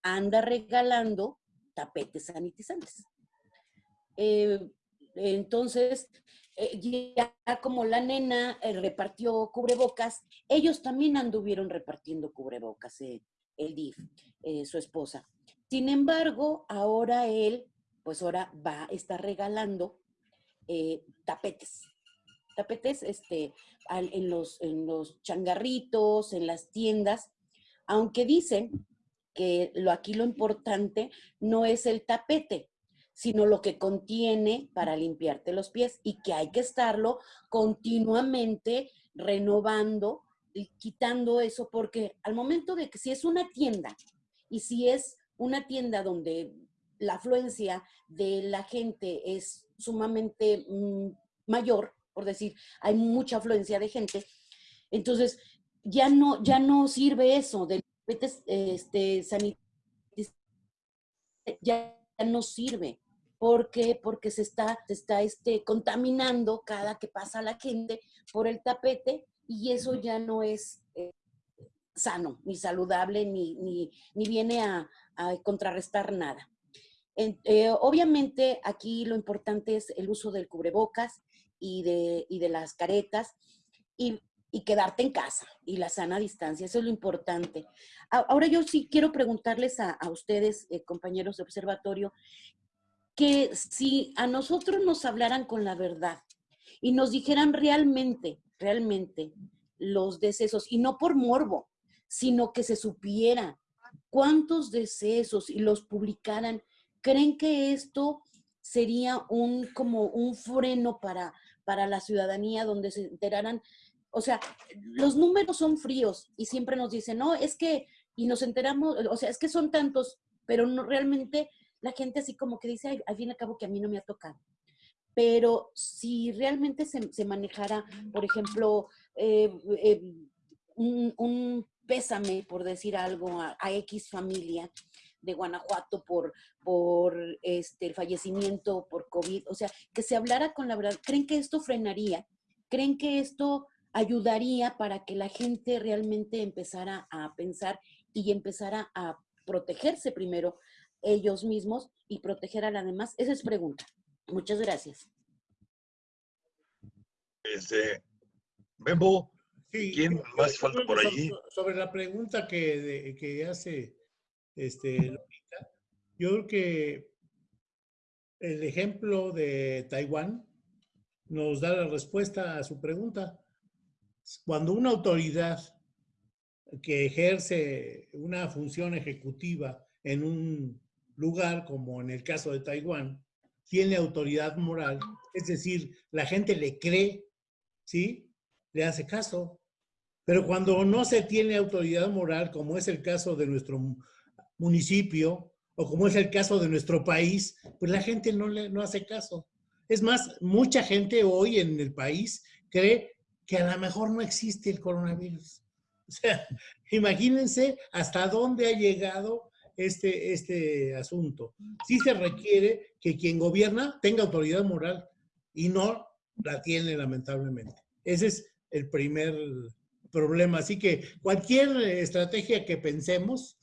anda regalando tapetes sanitizantes. Eh, entonces, eh, ya como la nena repartió cubrebocas, ellos también anduvieron repartiendo cubrebocas el DIF, eh, su esposa. Sin embargo, ahora él, pues ahora va, está regalando eh, tapetes. Tapetes este, en, los, en los changarritos, en las tiendas, aunque dicen que lo, aquí lo importante no es el tapete, sino lo que contiene para limpiarte los pies y que hay que estarlo continuamente renovando quitando eso, porque al momento de que si es una tienda y si es una tienda donde la afluencia de la gente es sumamente mm, mayor, por decir, hay mucha afluencia de gente, entonces ya no, ya no sirve eso de este, ya no sirve. ¿Por qué? Porque se está, se está este, contaminando cada que pasa la gente por el tapete y eso ya no es eh, sano, ni saludable, ni, ni, viene a, contrarrestar nada. Eh, obviamente aquí lo importante es el uso del cubrebocas y de, de las caretas y, quedarte en casa y la sana distancia, eso es lo importante. Ahora yo sí quiero preguntarles a, ustedes, eh, compañeros de observatorio, que si a nosotros nos hablaran con la verdad y nos dijeran realmente realmente los decesos, y no por morbo, sino que se supiera cuántos decesos y los publicaran, ¿creen que esto sería un como un freno para, para la ciudadanía donde se enteraran? O sea, los números son fríos y siempre nos dicen, no, es que, y nos enteramos, o sea, es que son tantos, pero no realmente la gente así como que dice, al fin y al cabo que a mí no me ha tocado pero si realmente se, manejara, por ejemplo, eh, eh, un, pésame, por decir algo, a, X familia de Guanajuato por, por este, el fallecimiento por COVID, o sea, que se hablara con la verdad, ¿creen que esto frenaría? ¿Creen que esto ayudaría para que la gente realmente empezara a pensar y empezar a, protegerse primero ellos mismos y proteger a la demás? Esa es pregunta. Muchas gracias. Este, Bembo, ¿quién más falta por allí? so- Sobre la pregunta que, de- que hace este, yo creo que el ejemplo de Taiwán nos da la respuesta a su pregunta. Cuando una autoridad que ejerce una función ejecutiva en un lugar, como en el caso de Taiwán, tiene autoridad moral, es decir, la gente le cree, ¿sí? Le hace caso. Pero cuando no se tiene autoridad moral, como es el caso de nuestro municipio o como es el caso de nuestro país, pues la gente no le no hace caso. Es más, mucha gente hoy en el país cree que a lo mejor no existe el coronavirus. [LAUGHS] O sea, imagínense hasta dónde ha llegado este, este asunto. Sí se requiere que quien gobierna tenga autoridad moral y no la tiene lamentablemente. Ese es el primer problema. Así que cualquier estrategia que pensemos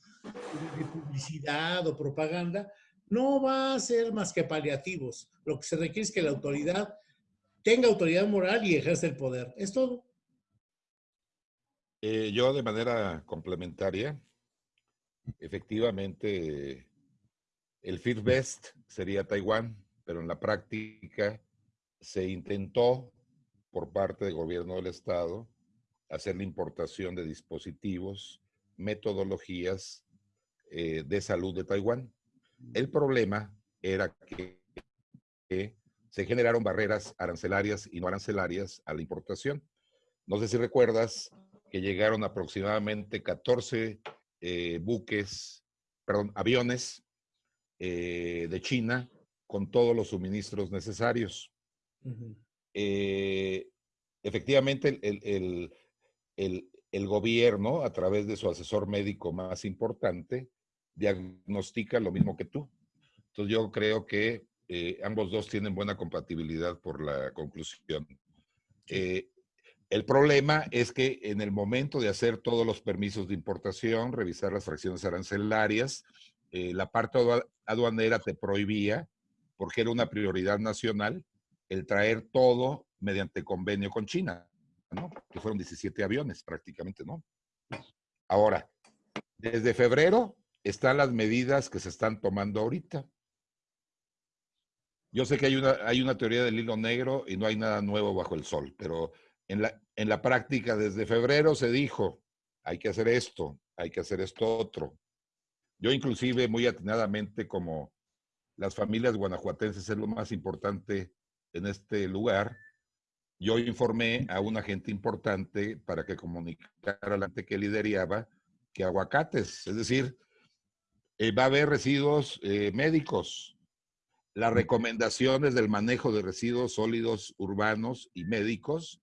de publicidad o propaganda no va a ser más que paliativos. Lo que se requiere es que la autoridad tenga autoridad moral y ejerce el poder. Es todo. Eh, yo de manera complementaria, efectivamente, el First Best sería Taiwán, pero en la práctica se intentó por parte del gobierno del estado hacer la importación de dispositivos, metodologías eh, de salud de Taiwán. El problema era que, que se generaron barreras arancelarias y no arancelarias a la importación. No sé si recuerdas que llegaron aproximadamente 14 eh, buques, perdón, aviones eh, de China con todos los suministros necesarios. Eh, efectivamente, el- el- el gobierno, a través de su asesor médico más importante, diagnostica lo mismo que tú. Entonces yo creo que eh, ambos dos tienen buena compatibilidad por la conclusión. Eh, el problema es que en el momento de hacer todos los permisos de importación, revisar las fracciones arancelarias, eh, la parte adua- aduanera te prohibía, porque era una prioridad nacional, el traer todo mediante convenio con China, ¿no? Que fueron 17 aviones prácticamente, ¿no? Ahora, desde febrero están las medidas que se están tomando ahorita. Yo sé que hay una, hay una teoría del hilo negro y no hay nada nuevo bajo el sol, pero en la, en la práctica desde febrero se dijo, hay que hacer esto, hay que hacer esto otro. Yo inclusive muy atinadamente como las familias guanajuatenses es lo más importante en este lugar, yo informé a un agente importante para que comunicara a la gente que lideraba que aguacates, es decir, eh, va a haber residuos eh, médicos. Las recomendaciones del manejo de residuos sólidos urbanos y médicos,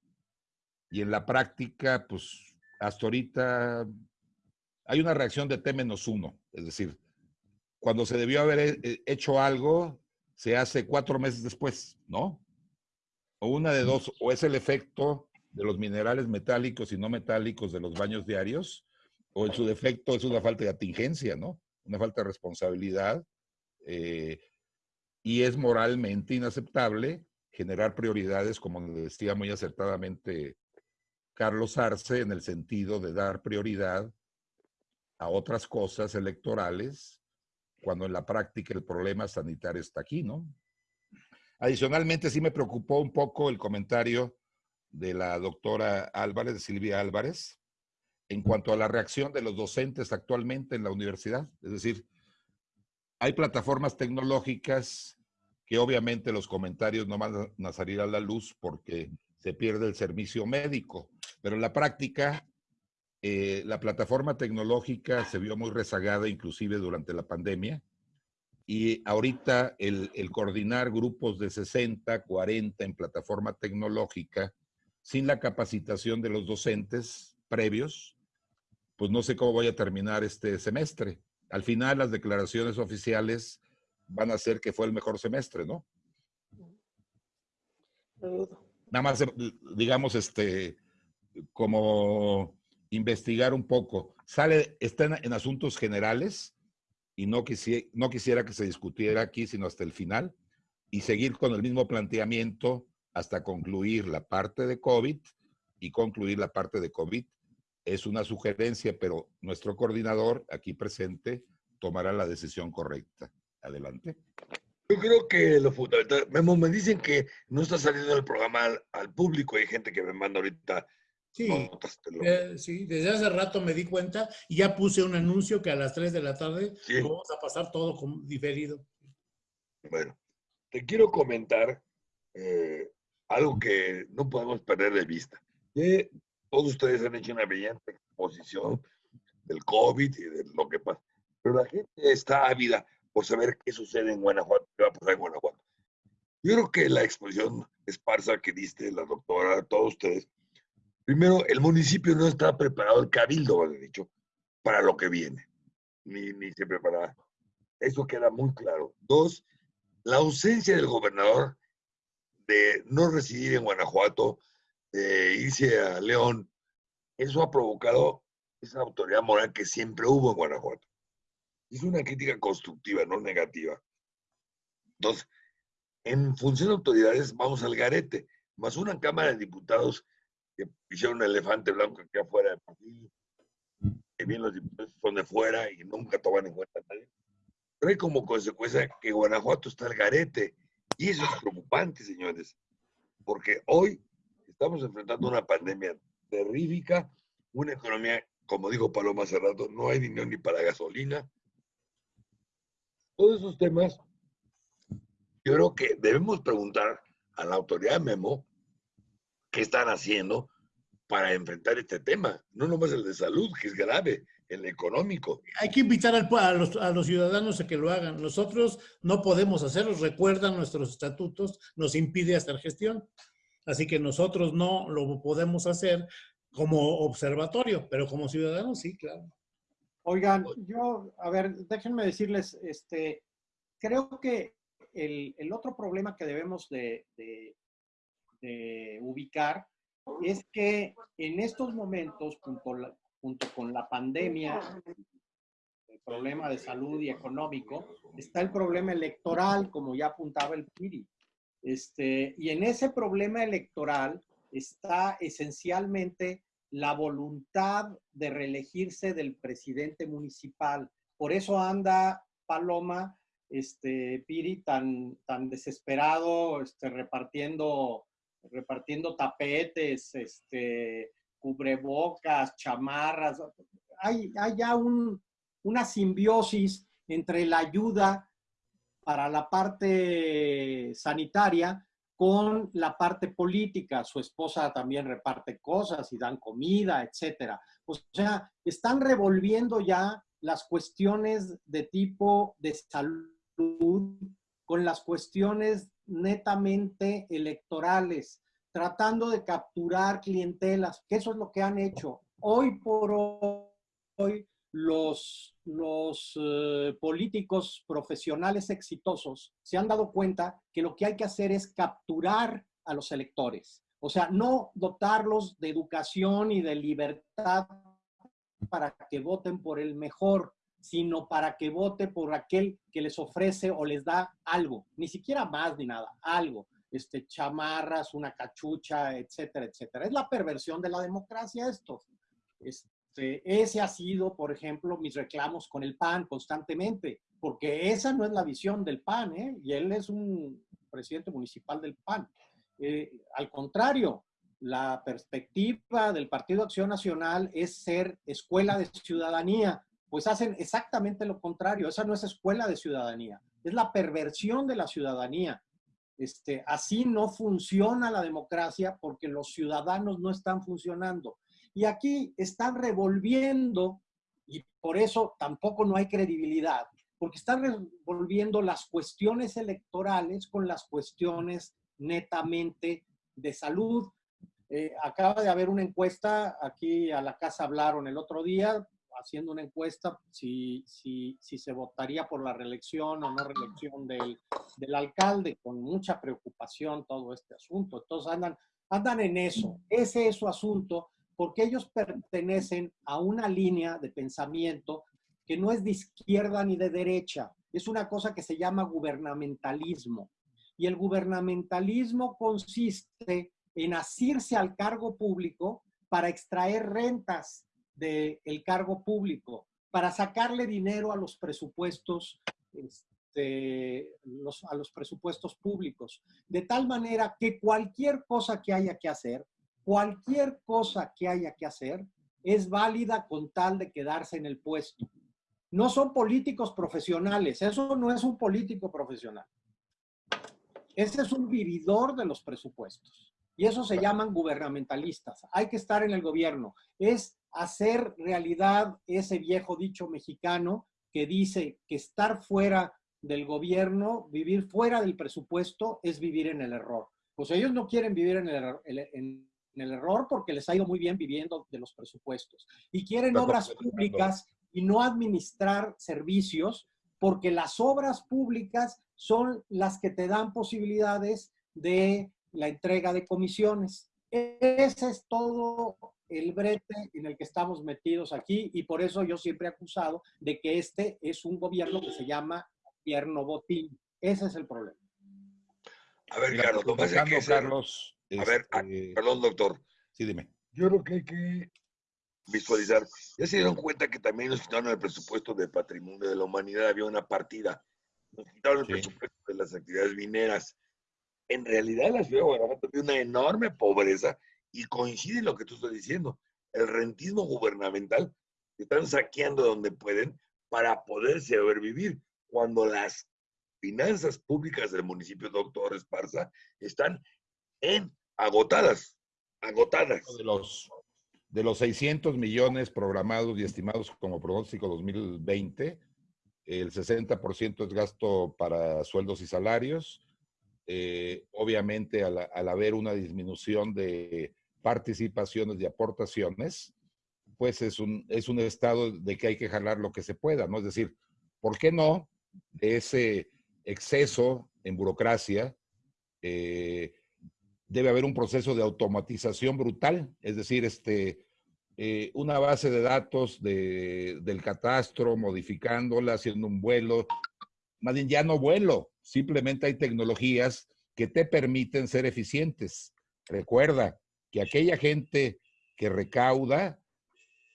y en la práctica, pues hasta ahorita hay una reacción de T-1, es decir, cuando se debió haber eh, hecho algo, se hace cuatro meses después, ¿no? O una de dos, o es el efecto de los minerales metálicos y no metálicos de los baños diarios, o en su defecto es una falta de atingencia, ¿no? Una falta de responsabilidad. eh, y es moralmente inaceptable generar prioridades, como decía muy acertadamente Carlos Arce, en el sentido de dar prioridad a otras cosas electorales, cuando en la práctica el problema sanitario está aquí, ¿no? Adicionalmente, sí me preocupó un poco el comentario de la doctora Álvarez, Silvia Álvarez, en cuanto a la reacción de los docentes actualmente en la universidad. Es decir, hay plataformas tecnológicas que obviamente los comentarios no van a salir a la luz porque se pierde el servicio médico, pero en la práctica eh, la plataforma tecnológica se vio muy rezagada inclusive durante la pandemia y ahorita el, el coordinar grupos de 60, 40 en plataforma tecnológica sin la capacitación de los docentes previos, pues no sé cómo voy a terminar este semestre. Al final las declaraciones oficiales van a ser que fue el mejor semestre, ¿no? Nada más, eh, digamos, este, como investigar un poco. Sale, está en, en asuntos generales y no, quisi- no quisiera que se discutiera aquí, sino hasta el final, y seguir con el mismo planteamiento hasta concluir la parte de COVID y concluir la parte de COVID. Es una sugerencia, pero nuestro coordinador aquí presente tomará la decisión correcta. Adelante. Yo creo que lo fundamental, Memo, me dicen que no está saliendo el programa al, al público. Hay gente que me manda ahorita Sí, eh, sí, desde hace rato me di cuenta y ya puse un anuncio que a las 3 de la tarde Sí. lo vamos a pasar todo diferido. Bueno, te quiero comentar eh, algo que no podemos perder de vista. Que todos ustedes han hecho una brillante exposición del COVID y de lo que pasa. Pero la gente está ávida por saber qué sucede en Guanajuato, qué va a pasar en Guanajuato. Yo creo que la exposición esparsa que diste, la doctora, todos ustedes, primero, el municipio no está preparado, el cabildo, más dicho, para lo que viene. Ni, ni se prepara. Eso queda muy claro. Dos, la ausencia del gobernador de no residir en Guanajuato, de irse a León, eso ha provocado esa autoridad moral que siempre hubo en Guanajuato. Es una crítica constructiva, no negativa. Entonces, en función de autoridades, vamos al garete, más una Cámara de Diputados que hicieron un elefante blanco aquí afuera del partido, que bien los diputados son de fuera y nunca toman en cuenta a nadie trae como consecuencia que Guanajuato está al garete. Y eso es preocupante, señores, porque hoy estamos enfrentando una pandemia terrífica, una economía, como dijo Paloma hace rato, no hay dinero ni para gasolina. Todos esos temas, yo creo que debemos preguntar a la autoridad Memo qué están haciendo para enfrentar este tema. No nomás el de salud, que es grave, el económico. Hay que invitar al a, los, a los ciudadanos a que lo hagan. Nosotros no podemos hacerlo, recuerdan nuestros estatutos, nos impide hacer gestión. Así que nosotros no lo podemos hacer como observatorio, pero como ciudadanos sí, claro. Oigan, yo, a ver, déjenme decirles, este, creo que el, el otro problema que debemos de, de- de ubicar es que en estos momentos, junto, la- junto con la pandemia, el problema de salud y económico, está el problema electoral, como ya apuntaba el Piri. Este, y en ese problema electoral está esencialmente la voluntad de reelegirse del presidente municipal. Por eso anda Paloma, este, Piri, tan, tan desesperado, este, repartiendo, repartiendo tapetes, cubrebocas, chamarras. Hay, hay ya un- una simbiosis entre la ayuda para la parte sanitaria con la parte política. Su esposa también reparte cosas y dan comida, etcétera. O sea, están revolviendo ya las cuestiones de tipo de salud con las cuestiones netamente electorales, tratando de capturar clientelas, que eso es lo que han hecho. Hoy por hoy, los, eh, políticos profesionales exitosos se han dado cuenta que lo que hay que hacer es capturar a los electores. O sea, no dotarlos de educación y de libertad para que voten por el mejor, sino para que vote por aquel que les ofrece o les da algo, ni siquiera más ni nada, algo, este, chamarras, una cachucha, etcétera, etcétera. Es la perversión de la democracia esto. Este, ese ha sido, por ejemplo, mis reclamos con el PAN constantemente, porque esa no es la visión del PAN, ¿eh? y él es un presidente municipal del PAN. Eh, al contrario, la perspectiva del Partido Acción Nacional es ser escuela de ciudadanía, pues hacen exactamente lo contrario. Esa no es escuela de ciudadanía, es la perversión de la ciudadanía. Este, así no funciona la democracia porque los ciudadanos no están funcionando. Y aquí están revolviendo, y por eso tampoco no hay credibilidad, porque están revolviendo las cuestiones electorales con las cuestiones netamente de salud. Eh, acaba de haber una encuesta, aquí a la casa hablaron el otro día, haciendo una encuesta si, si, si se votaría por la reelección o no reelección del, del alcalde, con mucha preocupación todo este asunto. Entonces andan, andan en eso, ese es su asunto, porque ellos pertenecen a una línea de pensamiento que no es de izquierda ni de derecha, es una cosa que se llama gubernamentalismo. Y el gubernamentalismo consiste en asirse al cargo público para extraer rentas del cargo público, para sacarle dinero a los presupuestos, este, a los presupuestos públicos, de tal manera que cualquier cosa que haya que hacer, cualquier cosa que haya que hacer, es válida con tal de quedarse en el puesto. No son políticos profesionales, eso no es un político profesional. Ese es un vividor de los presupuestos. Y eso se llaman gubernamentalistas. Hay que estar en el gobierno. Es hacer realidad ese viejo dicho mexicano que dice que estar fuera del gobierno, vivir fuera del presupuesto, es vivir en el error. Pues ellos no quieren vivir en el, error, en el error porque les ha ido muy bien viviendo de los presupuestos. Y quieren obras públicas y no administrar servicios porque las obras públicas son las que te dan posibilidades de la entrega de comisiones. Ese es todo el brete en el que estamos metidos aquí y por eso yo siempre he acusado de que este es un gobierno que se llama gobierno botín. Ese es el problema. A ver, Carlos, Carlos, a ver, ah, este, perdón, doctor. Sí, dime. Yo creo que hay que visualizar. Ya se dieron cuenta que también nos quitaron el presupuesto de patrimonio de la humanidad, había una partida. Nos quitaron el presupuesto de las actividades mineras. En realidad, la ciudad de Guanajuato tiene una enorme pobreza y coincide en lo que tú estás diciendo. El rentismo gubernamental están saqueando donde pueden para poder sobrevivir cuando las finanzas públicas del municipio Doctor Esparza están en agotadas, agotadas. De los, de los 600 millones programados y estimados como pronóstico 2020, el 60% es gasto para sueldos y salarios. Eh, obviamente, al, al, haber una disminución de participaciones y aportaciones, pues es un, es un estado de que hay que jalar lo que se pueda, ¿no? Es decir, ¿por qué no ese exceso en burocracia? Eh, debe haber un proceso de automatización brutal, es decir, este, eh, una base de datos de, del catastro, modificándola, haciendo un vuelo, más bien ya no vuelo, simplemente hay tecnologías que te permiten ser eficientes. Recuerda, que aquella gente que recauda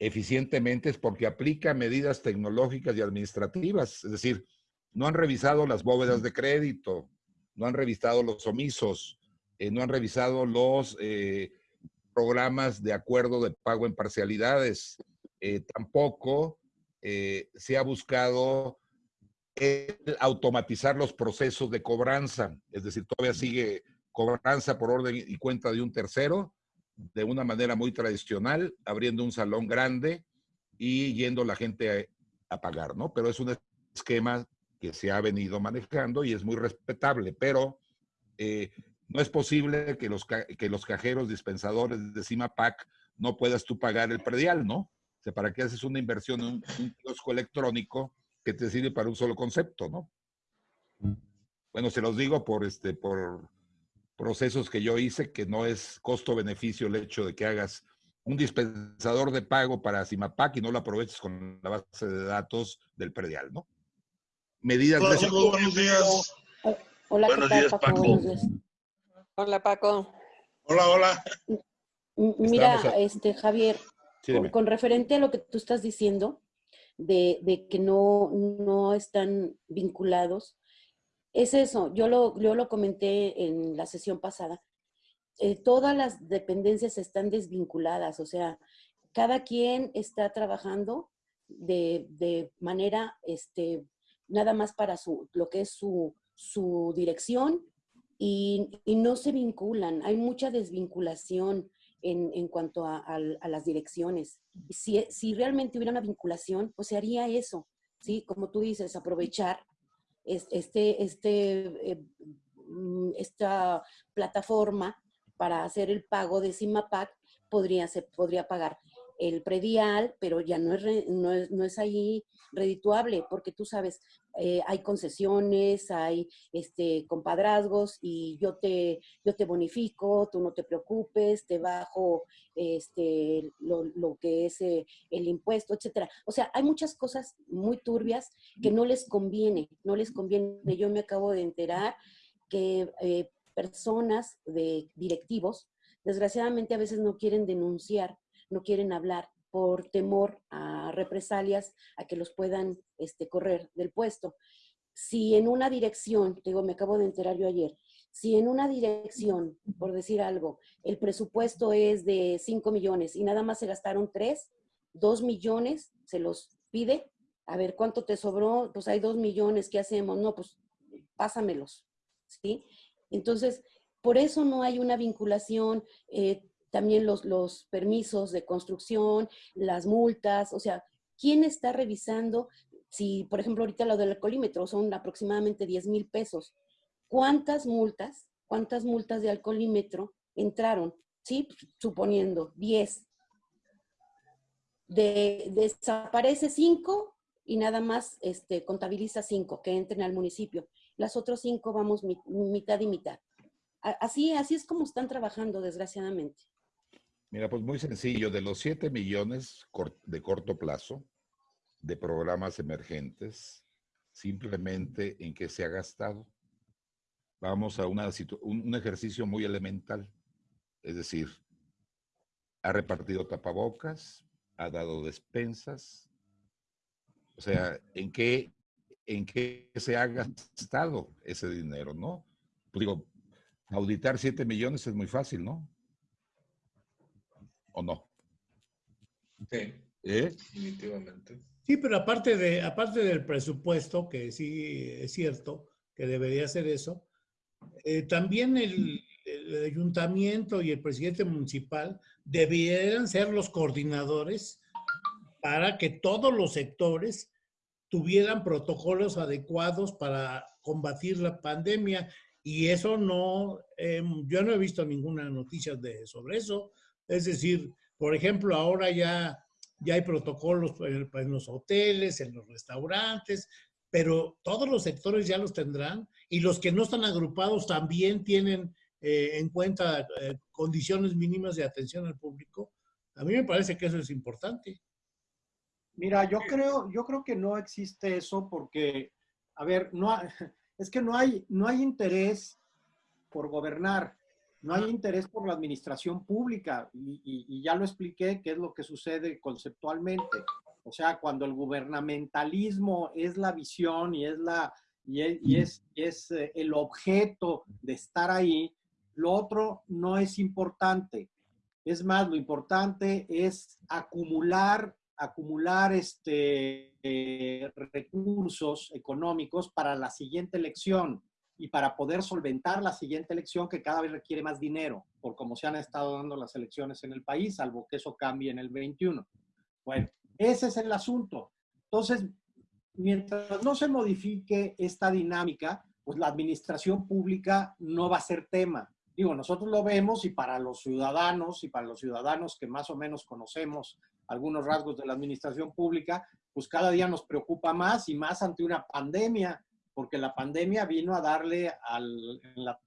eficientemente es porque aplica medidas tecnológicas y administrativas. Es decir, no han revisado las bóvedas de crédito, no han revisado los omisos, eh, no han revisado los eh, programas de acuerdo de pago en parcialidades. Eh, tampoco se ha buscado automatizar los procesos de cobranza. Es decir, todavía sigue cobranza por orden y cuenta de un tercero de una manera muy tradicional, abriendo un salón grande y yendo la gente a, pagar, ¿no? Pero es un esquema que se ha venido manejando y es muy respetable, pero eh, no es posible que los, que los cajeros dispensadores de CIMAPAC no puedas tú pagar el predial, ¿no? O sea, ¿para qué haces una inversión en un, un kiosco electrónico que te sirve para un solo concepto, ¿no? Bueno, se los digo por, este, por procesos que yo hice, que no es costo-beneficio el hecho de que hagas un dispensador de pago para CIMAPAC y no lo aproveches con la base de datos del predial, ¿no? Medidas Hola, de... buenos días. Hola, buenos ¿qué tal, días, Paco? Paco. Buenos días. Hola, Paco. Hola, hola. Mira, Estamos este, Javier, Sí, con, referente a lo que tú estás diciendo, de, de que no, no están vinculados, es eso, yo lo, yo lo comenté en la sesión pasada, eh, todas las dependencias están desvinculadas, o sea, cada quien está trabajando de, de manera, este, nada más para su, lo que es su, su dirección y, no se vinculan, hay mucha desvinculación en, en cuanto a, las direcciones. Si, si realmente hubiera una vinculación, pues se haría eso, ¿sí? Como tú dices, aprovechar es- este, este, eh, mm, esta plataforma para hacer el pago de CIMAPAC podría, se podría pagar. El predial, pero ya no es, re- no es, no es ahí redituable, porque tú sabes, eh, hay concesiones, hay este, compadrazgos y yo te, yo te bonifico, tú no te preocupes, te bajo este, lo, lo que es eh, el impuesto, etcétera. O sea, hay muchas cosas muy turbias que no les conviene, no les conviene. Yo me acabo de enterar que eh, personas de directivos, desgraciadamente a veces no quieren denunciar, no quieren hablar por temor a represalias, a que los puedan este, correr del puesto. Si en una dirección, digo, me acabo de enterar yo ayer, si en una dirección, por decir algo, el presupuesto es de 5 millones y nada más se gastaron 3, 2 millones se los pide, a ver cuánto te sobró, pues hay 2 millones, ¿qué hacemos? No, pues pásamelos, ¿sí? Entonces, por eso no hay una vinculación, eh, también los, los permisos de construcción, las multas, o sea, ¿quién está revisando? Si, por ejemplo, ahorita lo del alcoholímetro son aproximadamente 10 mil pesos. ¿Cuántas multas, cuántas multas de alcoholímetro entraron? Sí, suponiendo 10. De, desaparece 5 y nada más este, contabiliza 5 que entren al municipio. Las otras 5 vamos mi- mitad y mitad. Así, así es como están trabajando, desgraciadamente. Mira, pues muy sencillo, de los 7 millones de corto plazo de programas emergentes, simplemente en qué se ha gastado. Vamos a una un, un ejercicio muy elemental, es decir, ha repartido tapabocas, ha dado despensas, o sea, ¿en qué, en qué se ha gastado ese dinero, no? Pues digo, auditar 7 millones es muy fácil, ¿no? ¿O no? Sí, ¿Eh? definitivamente. Sí, pero aparte, de, aparte del presupuesto, que sí es cierto que debería ser eso, eh, también el, el ayuntamiento y el presidente municipal debieran ser los coordinadores para que todos los sectores tuvieran protocolos adecuados para combatir la pandemia. Y eso no, eh, yo no he visto ninguna noticia de, sobre eso. Es decir, por ejemplo, ahora ya, ya hay protocolos en, los hoteles, en los restaurantes, pero todos los sectores ya los tendrán y los que no están agrupados también tienen eh, en cuenta eh, condiciones mínimas de atención al público. A mí me parece que eso es importante. Mira, yo creo, yo creo que no existe eso porque, a ver, no [LAUGHS] es que no hay, no hay interés por gobernar, no hay interés por la administración pública y, ya lo expliqué qué es lo que sucede conceptualmente. O sea, cuando el gubernamentalismo es la visión y es la y es, es, eh, el objeto de estar ahí, lo otro no es importante. Es más, lo importante es acumular, acumular este, eh, recursos económicos para la siguiente elección y para poder solventar la siguiente elección que cada vez requiere más dinero, por cómo se han estado dando las elecciones en el país, salvo que eso cambie en el 21. Bueno, ese es el asunto. Entonces, mientras no se modifique esta dinámica, pues la administración pública no va a ser tema. Digo, nosotros lo vemos y para los ciudadanos y para los ciudadanos que más o menos conocemos algunos rasgos de la administración pública, pues cada día nos preocupa más y más ante una pandemia, porque la pandemia vino a darle al, en la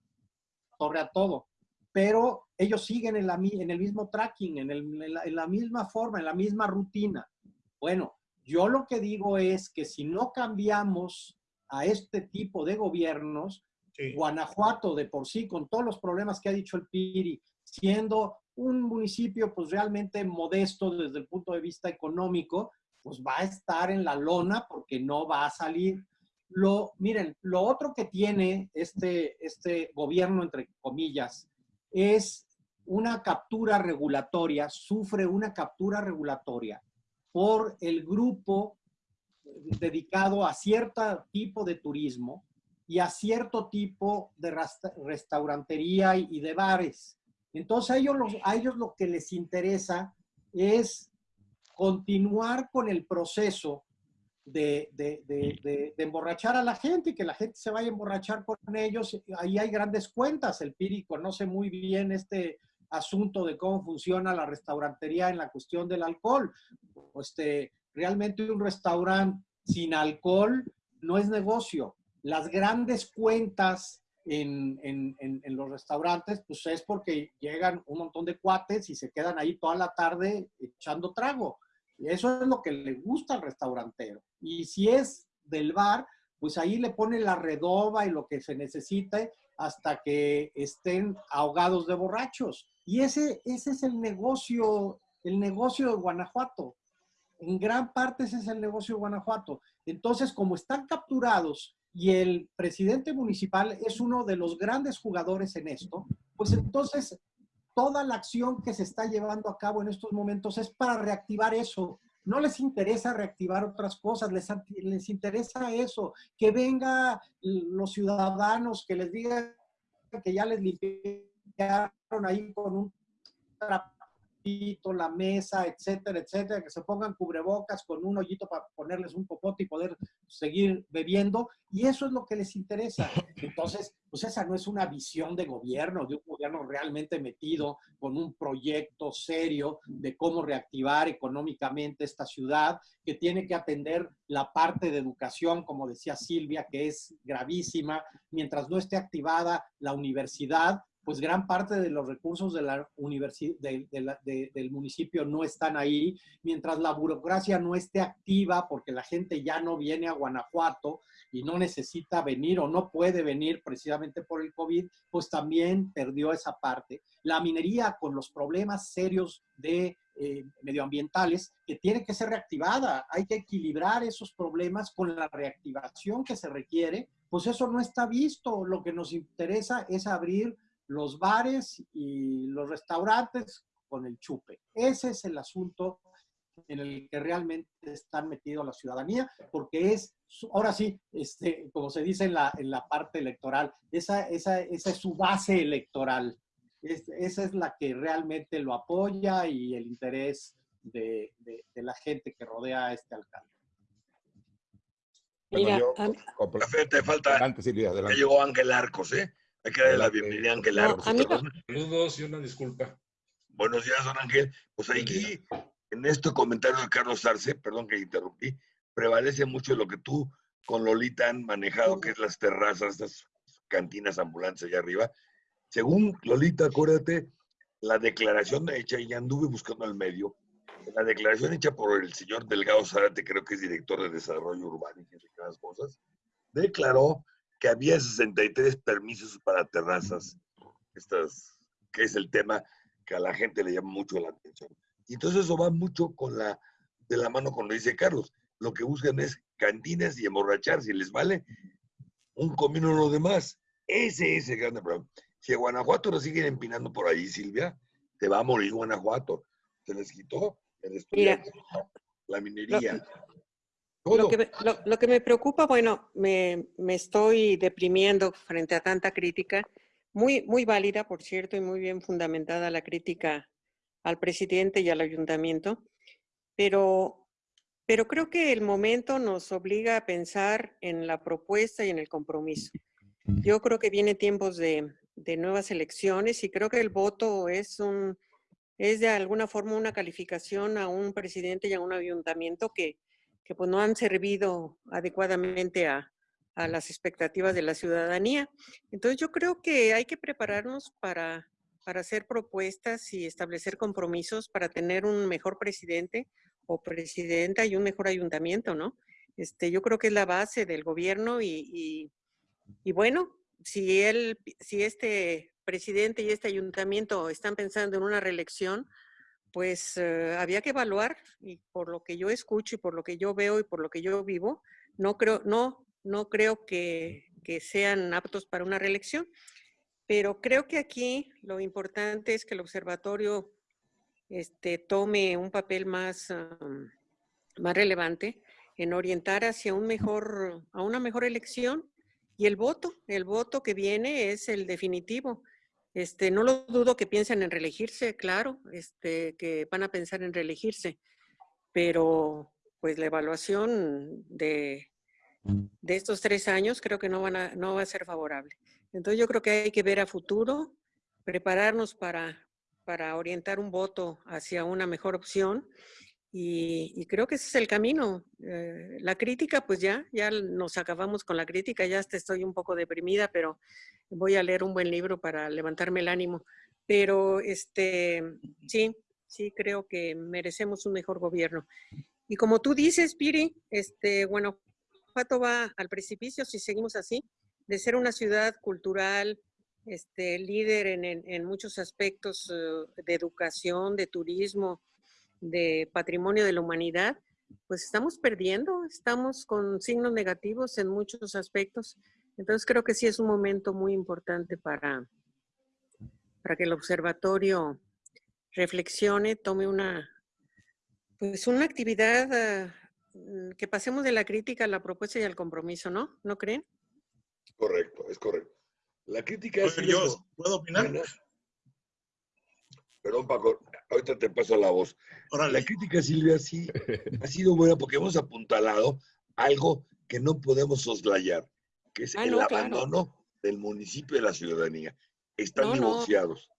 torre a todo. Pero ellos siguen en, la, en el mismo tracking, en, el- en la, en la misma forma, en la misma rutina. Bueno, yo lo que digo es que si no cambiamos a este tipo de gobiernos, Sí. Guanajuato de por sí, con todos los problemas que ha dicho el Piri, siendo un municipio pues realmente modesto desde el punto de vista económico, pues va a estar en la lona porque no va a salir. Lo, miren, lo otro que tiene este, este gobierno, entre comillas, es una captura regulatoria, sufre una captura regulatoria por el grupo dedicado a cierto tipo de turismo y a cierto tipo de restaurantería y, de bares. Entonces a ellos, los- a ellos lo que les interesa es continuar con el proceso de, emborrachar a la gente y que la gente se vaya a emborrachar con ellos. Ahí hay grandes cuentas. El Piri conoce muy bien este asunto de cómo funciona la restaurantería en la cuestión del alcohol. Este, realmente un restaurante sin alcohol no es negocio. Las grandes cuentas en, en, en, los restaurantes, pues es porque llegan un montón de cuates y se quedan ahí toda la tarde echando trago. Eso es lo que le gusta al restaurantero. Y si es del bar, pues ahí le pone la redoba y lo que se necesite hasta que estén ahogados de borrachos. Y ese, ese es el negocio, el negocio de Guanajuato. En gran parte ese es el negocio de Guanajuato. Entonces, como están capturados y el presidente municipal es uno de los grandes jugadores en esto, pues entonces toda la acción que se está llevando a cabo en estos momentos es para reactivar eso. No les interesa reactivar otras cosas, les, les interesa eso, que venga los ciudadanos, que les digan que ya les limpiaron ahí con un la mesa, etcétera, etcétera, que se pongan cubrebocas con un hoyito para ponerles un popote y poder seguir bebiendo, y eso es lo que les interesa. Entonces, pues esa no es una visión de gobierno, de un gobierno realmente metido con un proyecto serio de cómo reactivar económicamente esta ciudad, que tiene que atender la parte de educación, como decía Silvia, que es gravísima, mientras no esté activada la universidad, pues gran parte de los recursos de la de, del municipio no están ahí, mientras la burocracia no esté activa porque la gente ya no viene a Guanajuato y no necesita venir o no puede venir precisamente por el COVID, pues también perdió esa parte. La minería con los problemas serios de eh, medioambientales que tiene que ser reactivada. Hay que equilibrar esos problemas con la reactivación que se requiere. Pues eso no está visto. Lo que nos interesa es abrir los bares y los restaurantes con el chupe. Ese es el asunto en el que realmente están metidos la ciudadanía, porque es, ahora sí, este, como se dice en la, en la parte electoral, esa, esa, esa es su base electoral. esa es la que realmente lo apoya y el interés de, de, la gente que rodea a este alcalde. Mira, te falta. Adelante, Silvia, adelante. Ya llegó Ángel Arcos, ¿eh? Hay que darle la bienvenida a Ángel Arcos. Saludos y una disculpa. Buenos días, don Ángel. Pues aquí, en este comentario de Carlos Arce, perdón que interrumpí, prevalece mucho lo que tú con Lolita han manejado, que es las terrazas, estas cantinas ambulantes allá arriba. Según Lolita, acuérdate, la declaración hecha, y anduve buscando al medio, la declaración hecha por el señor Delgado Zarate, creo que es director de Desarrollo Urbano y esas cosas, declaró que había 63 permisos para terrazas, estas, que es el tema que a la gente le llama mucho la atención. Y entonces eso va mucho con la, de la mano con lo dice Carlos. Lo que buscan es cantinas y emborrachar, si les vale, un comino o lo demás. Ese es el gran problema. Si a Guanajuato lo siguen empinando por ahí, Silvia, te va a morir Guanajuato. Se les quitó el estudio, la minería. Lo que, me, lo, que, me preocupa, bueno, me, me, estoy deprimiendo frente a tanta crítica, muy, muy válida, por cierto, y muy bien fundamentada la crítica al presidente y al ayuntamiento, pero, pero creo que el momento nos obliga a pensar en la propuesta y en el compromiso. Yo creo que vienen tiempos de, de nuevas elecciones y creo que el voto es un es de alguna forma una calificación a un presidente y a un ayuntamiento que, que pues no han servido adecuadamente a, a las expectativas de la ciudadanía. Entonces yo creo que hay que prepararnos para, para hacer propuestas y establecer compromisos para tener un mejor presidente o presidenta y un mejor ayuntamiento, ¿no? Este, yo creo que es la base del gobierno y, y, bueno, si, él, si este presidente y este ayuntamiento están pensando en una reelección, pues eh, había que evaluar y por lo que yo escucho y por lo que yo veo y por lo que yo vivo, no creo, no, no creo que, que sean aptos para una reelección. Pero creo que aquí lo importante es que el observatorio este, tome un papel más, más relevante en orientar hacia un mejor, a una mejor elección y el voto, el voto que viene es el definitivo. Este, no lo dudo que piensen en reelegirse, claro, este, que van a pensar en reelegirse, pero pues la evaluación de, de estos tres años creo que no, van a, no va a ser favorable. Entonces yo creo que hay que ver a futuro, prepararnos para, para orientar un voto hacia una mejor opción. Y, creo que ese es el camino. Eh, la crítica, pues ya, ya nos acabamos con la crítica, ya hasta estoy un poco deprimida, pero voy a leer un buen libro para levantarme el ánimo. Pero este, sí, sí creo que merecemos un mejor gobierno. Y como tú dices, Piri, este, bueno, Pato va al precipicio si seguimos así, de ser una ciudad cultural, este, líder en, muchos aspectos eh, de educación, de turismo, de patrimonio de la humanidad, pues estamos perdiendo, estamos con signos negativos en muchos aspectos. Entonces creo que sí es un momento muy importante para, para que el observatorio reflexione, tome una, pues una actividad ah, mm, que pasemos de la crítica a la propuesta y al compromiso, ¿no? ¿No creen? Correcto, es correcto. La crítica es... Yo, ¿Puedo opinar? Perdón, Paco, ahorita te paso la voz. La crítica, Silvia, sí ha sido buena porque hemos apuntalado algo que no podemos soslayar, que es ah, el abandono del municipio de la ciudadanía. Están divorciados.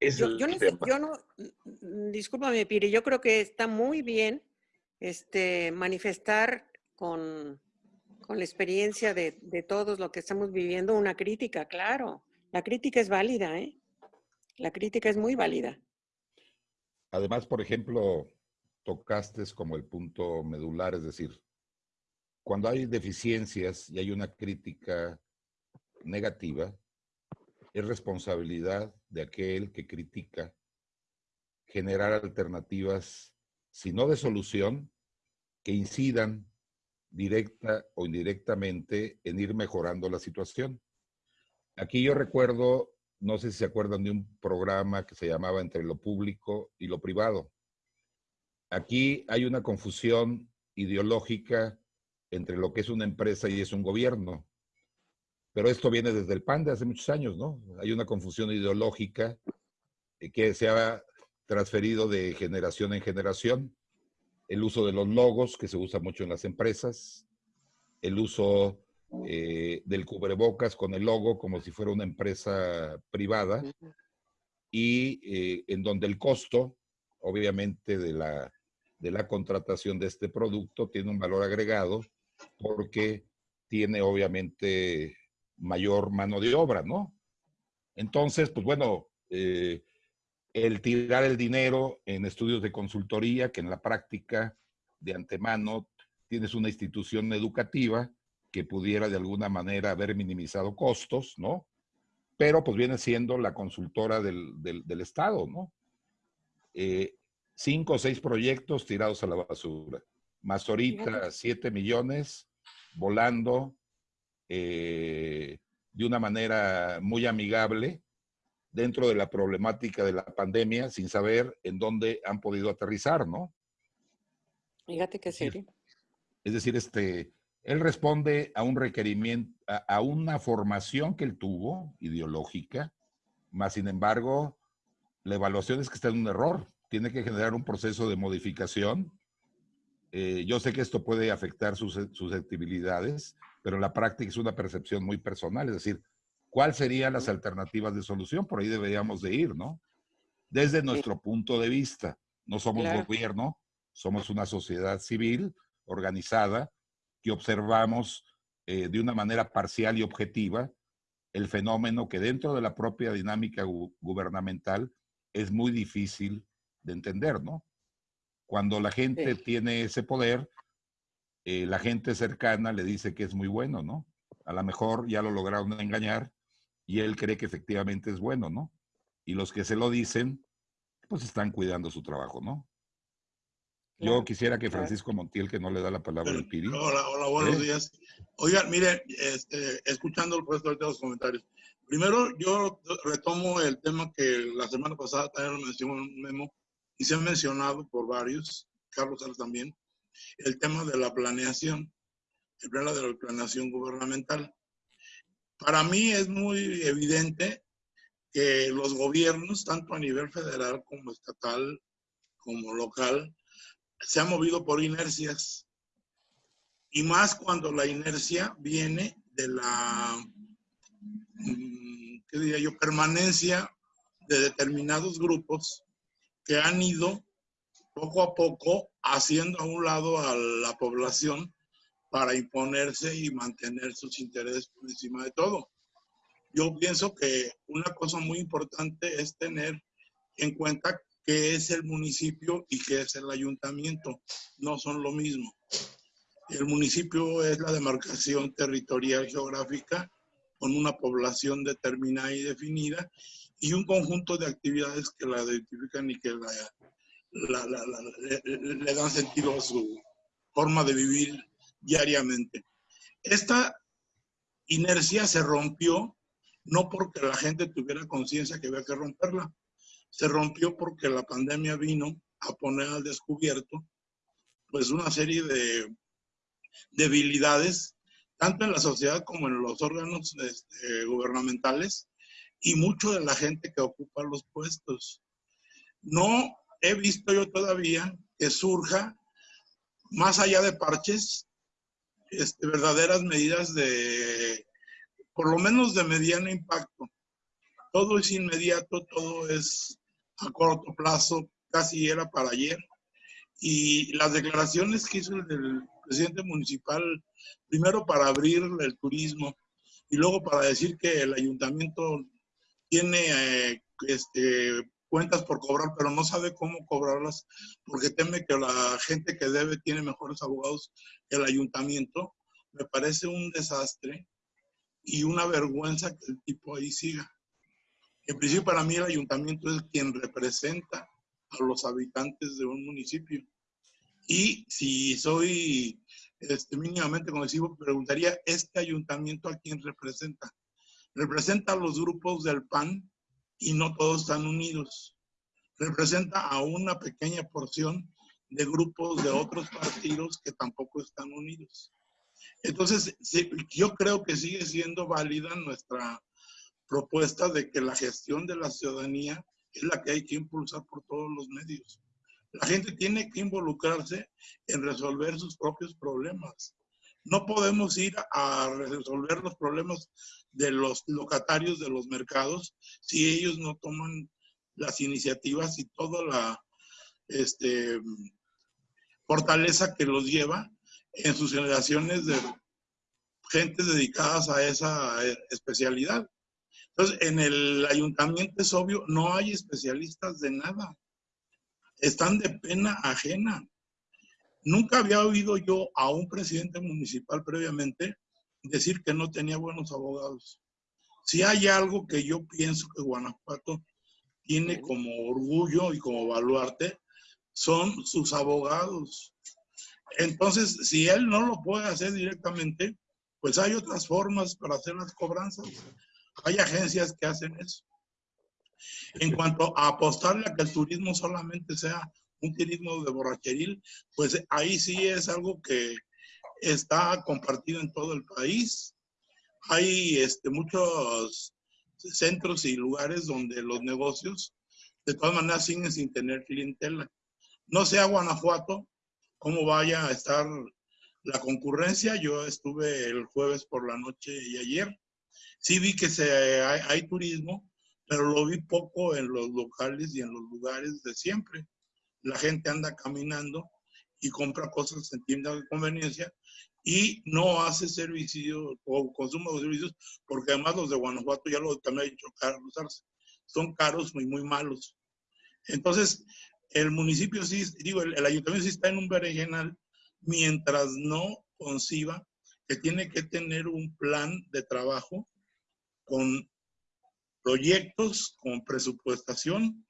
yo, no, yo no, mm, discúlpame, Piri, yo creo que está muy bien este, manifestar con, con la experiencia de, de, todos lo que estamos viviendo una crítica, claro. La crítica es válida, ¿eh? La crítica es muy válida. Además, por ejemplo, tocaste como el punto medular, es decir, cuando hay deficiencias y hay una crítica negativa, es responsabilidad de aquel que critica generar alternativas, si no de solución, que incidan directa o indirectamente en ir mejorando la situación. Aquí yo recuerdo no sé si se acuerdan de un programa que se llamaba Entre lo público y lo privado. Aquí hay una confusión ideológica entre lo que es una empresa y es un gobierno. Pero esto viene desde el PAN de hace muchos años, ¿no? Hay una confusión ideológica que se ha transferido de generación en generación. El uso de los logos, que se usa mucho en las empresas. El uso eh, del cubrebocas con el logo como si fuera una empresa privada y eh, en donde el costo, obviamente, de la, de la contratación de este producto tiene un valor agregado porque tiene, obviamente, mayor mano de obra, ¿no? Entonces, pues bueno, eh, el tirar el dinero en estudios de consultoría, que en la práctica de antemano tienes una institución educativa que pudiera de alguna manera haber minimizado costos, ¿no? Pero pues viene siendo la consultora del, Estado, ¿no? Eh, cinco o seis proyectos tirados a la basura. Más ahorita siete millones volando eh, de una manera muy amigable dentro de la problemática de la pandemia sin saber en dónde han podido aterrizar, ¿no? Fíjate que serio. Es decir, este, él responde a un requerimiento, a, una formación que él tuvo, ideológica, más sin embargo, la evaluación es que está en un error. Tiene que generar un proceso de modificación. Eh, yo sé que esto puede afectar sus susceptibilidades, pero en la práctica es una percepción muy personal. Es decir, ¿cuáles serían las alternativas de solución? Por ahí deberíamos de ir, ¿no? Desde nuestro punto de vista. No somos gobierno, somos una sociedad civil organizada que observamos eh, de una manera parcial y objetiva el fenómeno que dentro de la propia dinámica gubernamental es muy difícil de entender, ¿no? Cuando la gente tiene ese poder, eh, la gente cercana le dice que es muy bueno, ¿no? A lo mejor ya lo lograron engañar y él cree que efectivamente es bueno, ¿no? Y los que se lo dicen, pues están cuidando su trabajo, ¿no? Yo quisiera que Francisco Montiel, que no le da la palabra al Piri. Hola, hola, buenos ¿Eh? días. Oigan, mire, este, escuchando el resto de los comentarios. Primero, yo retomo el tema que la semana pasada también lo mencionó un memo y se ha mencionado por varios, Carlos también, el tema de la planeación, el tema de la planeación gubernamental. Para mí es muy evidente que los gobiernos, tanto a nivel federal como estatal, como local, se ha movido por inercias. Y más cuando la inercia viene de la, mm, ¿qué diría yo?, permanencia de determinados grupos que han ido poco a poco haciendo a un lado a la población para imponerse y mantener sus intereses por encima de todo. Yo pienso que una cosa muy importante es tener en cuenta qué es el municipio y qué es el ayuntamiento. No son lo mismo. El municipio es la demarcación territorial geográfica con una población determinada y definida y un conjunto de actividades que la identifican y que la, le, dan sentido a su forma de vivir diariamente. Esta inercia se rompió no porque la gente tuviera conciencia que había que romperla, se rompió porque la pandemia vino a poner al descubierto pues una serie de debilidades, tanto en la sociedad como en los órganos este, gubernamentales y mucho de la gente que ocupa los puestos. No he visto yo todavía que surja, más allá de parches, este, verdaderas medidas de, por lo menos de mediano impacto. Todo es inmediato, todo es a corto plazo, casi era para ayer. Y las declaraciones que hizo el, presidente municipal, primero para abrir el turismo y luego para decir que el ayuntamiento tiene eh, este, cuentas por cobrar, pero no sabe cómo cobrarlas porque teme que la gente que debe tiene mejores abogados que el ayuntamiento. Me parece un desastre y una vergüenza que el tipo ahí siga. En principio, para mí el ayuntamiento es quien representa a los habitantes de un municipio. Y si soy este, mínimamente conocido, preguntaría, ¿este ayuntamiento a quién representa? Representa a los grupos del PAN y no todos están unidos. Representa a una pequeña porción de grupos de otros partidos que tampoco están unidos. Entonces, yo creo que sigue siendo válida nuestra propuesta de que la gestión de la ciudadanía es la que hay que impulsar por todos los medios. La gente tiene que involucrarse en resolver sus propios problemas. No podemos ir a resolver los problemas de los locatarios de los mercados si ellos no toman las iniciativas y toda la este, fortaleza que los lleva en sus generaciones de gentes dedicadas a esa especialidad. Entonces, en el ayuntamiento es obvio, no hay especialistas de nada. Están de pena ajena. Nunca había oído yo a un presidente municipal previamente decir que no tenía buenos abogados. Si hay algo que yo pienso que Guanajuato tiene como orgullo y como baluarte, son sus abogados. Entonces, si él no lo puede hacer directamente, pues hay otras formas para hacer las cobranzas. Hay agencias que hacen eso. En cuanto a apostarle a que el turismo solamente sea un turismo de borracheril, pues ahí sí es algo que está compartido en todo el país. Hay este, muchos centros y lugares donde los negocios de todas maneras siguen sin tener clientela. No sé a Guanajuato cómo vaya a estar la concurrencia. Yo estuve el jueves por la noche y ayer Sí vi que se, hay, turismo, pero lo vi poco en los locales y en los lugares de siempre. La gente anda caminando y compra cosas en tiendas de conveniencia y no hace servicio o consumo de servicios porque además los de Guanajuato, ya lo también he dicho, caros, son caros muy, muy malos. Entonces, el municipio sí, digo, el, el ayuntamiento sí está en un berenjenal mientras no conciba que tiene que tener un plan de trabajo con proyectos, con presupuestación,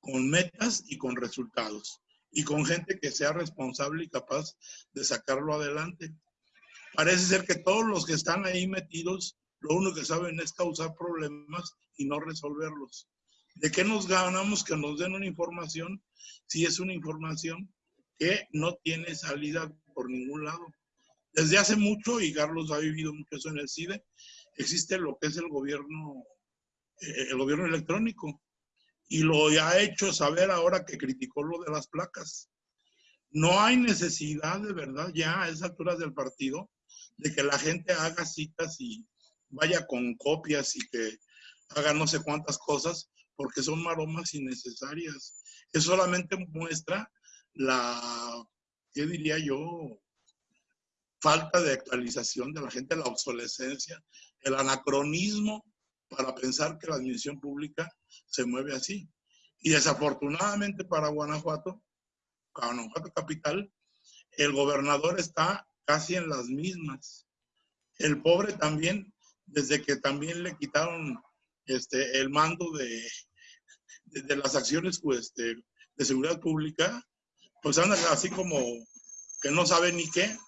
con metas y con resultados. Y con gente que sea responsable y capaz de sacarlo adelante. Parece ser que todos los que están ahí metidos, lo único que saben es causar problemas y no resolverlos. ¿De qué nos ganamos que nos den una información si es una información que no tiene salida por ningún lado? Desde hace mucho, y Carlos ha vivido mucho eso en el CIDE, existe lo que es el gobierno, eh, el gobierno electrónico. Y lo ha hecho saber ahora que criticó lo de las placas. No hay necesidad de verdad ya a esas alturas del partido de que la gente haga citas y vaya con copias y que haga no sé cuántas cosas porque son maromas innecesarias. Eso solamente muestra la, ¿qué diría yo? Falta de actualización de la gente, la obsolescencia, el anacronismo para pensar que la administración pública se mueve así. Y desafortunadamente para Guanajuato, Guanajuato capital, el gobernador está casi en las mismas. El pobre también, desde que también le quitaron este, el mando de, de, las acciones pues, este, de seguridad pública, pues anda así como que no sabe ni qué.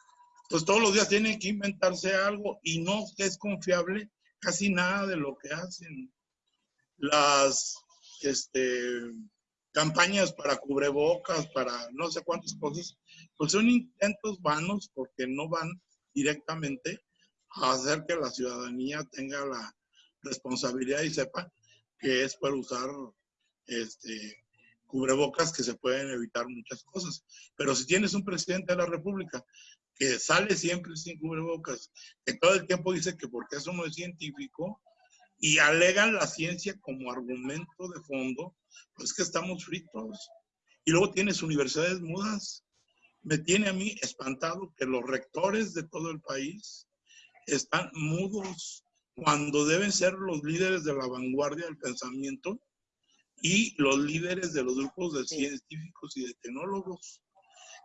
Pues todos los días tienen que inventarse algo y no es confiable casi nada de lo que hacen. Las este, campañas para cubrebocas, para no sé cuántas cosas, pues son intentos vanos porque no van directamente a hacer que la ciudadanía tenga la responsabilidad y sepa que es para usar este, cubrebocas que se pueden evitar muchas cosas. Pero si tienes un presidente de la República que sale siempre sin cubrebocas, que todo el tiempo dice que porque eso no es científico, y alegan la ciencia como argumento de fondo, pues que estamos fritos. Y luego tienes universidades mudas. Me tiene a mí espantado que los rectores de todo el país están mudos cuando deben ser los líderes de la vanguardia del pensamiento y los líderes de los grupos de científicos y de tecnólogos.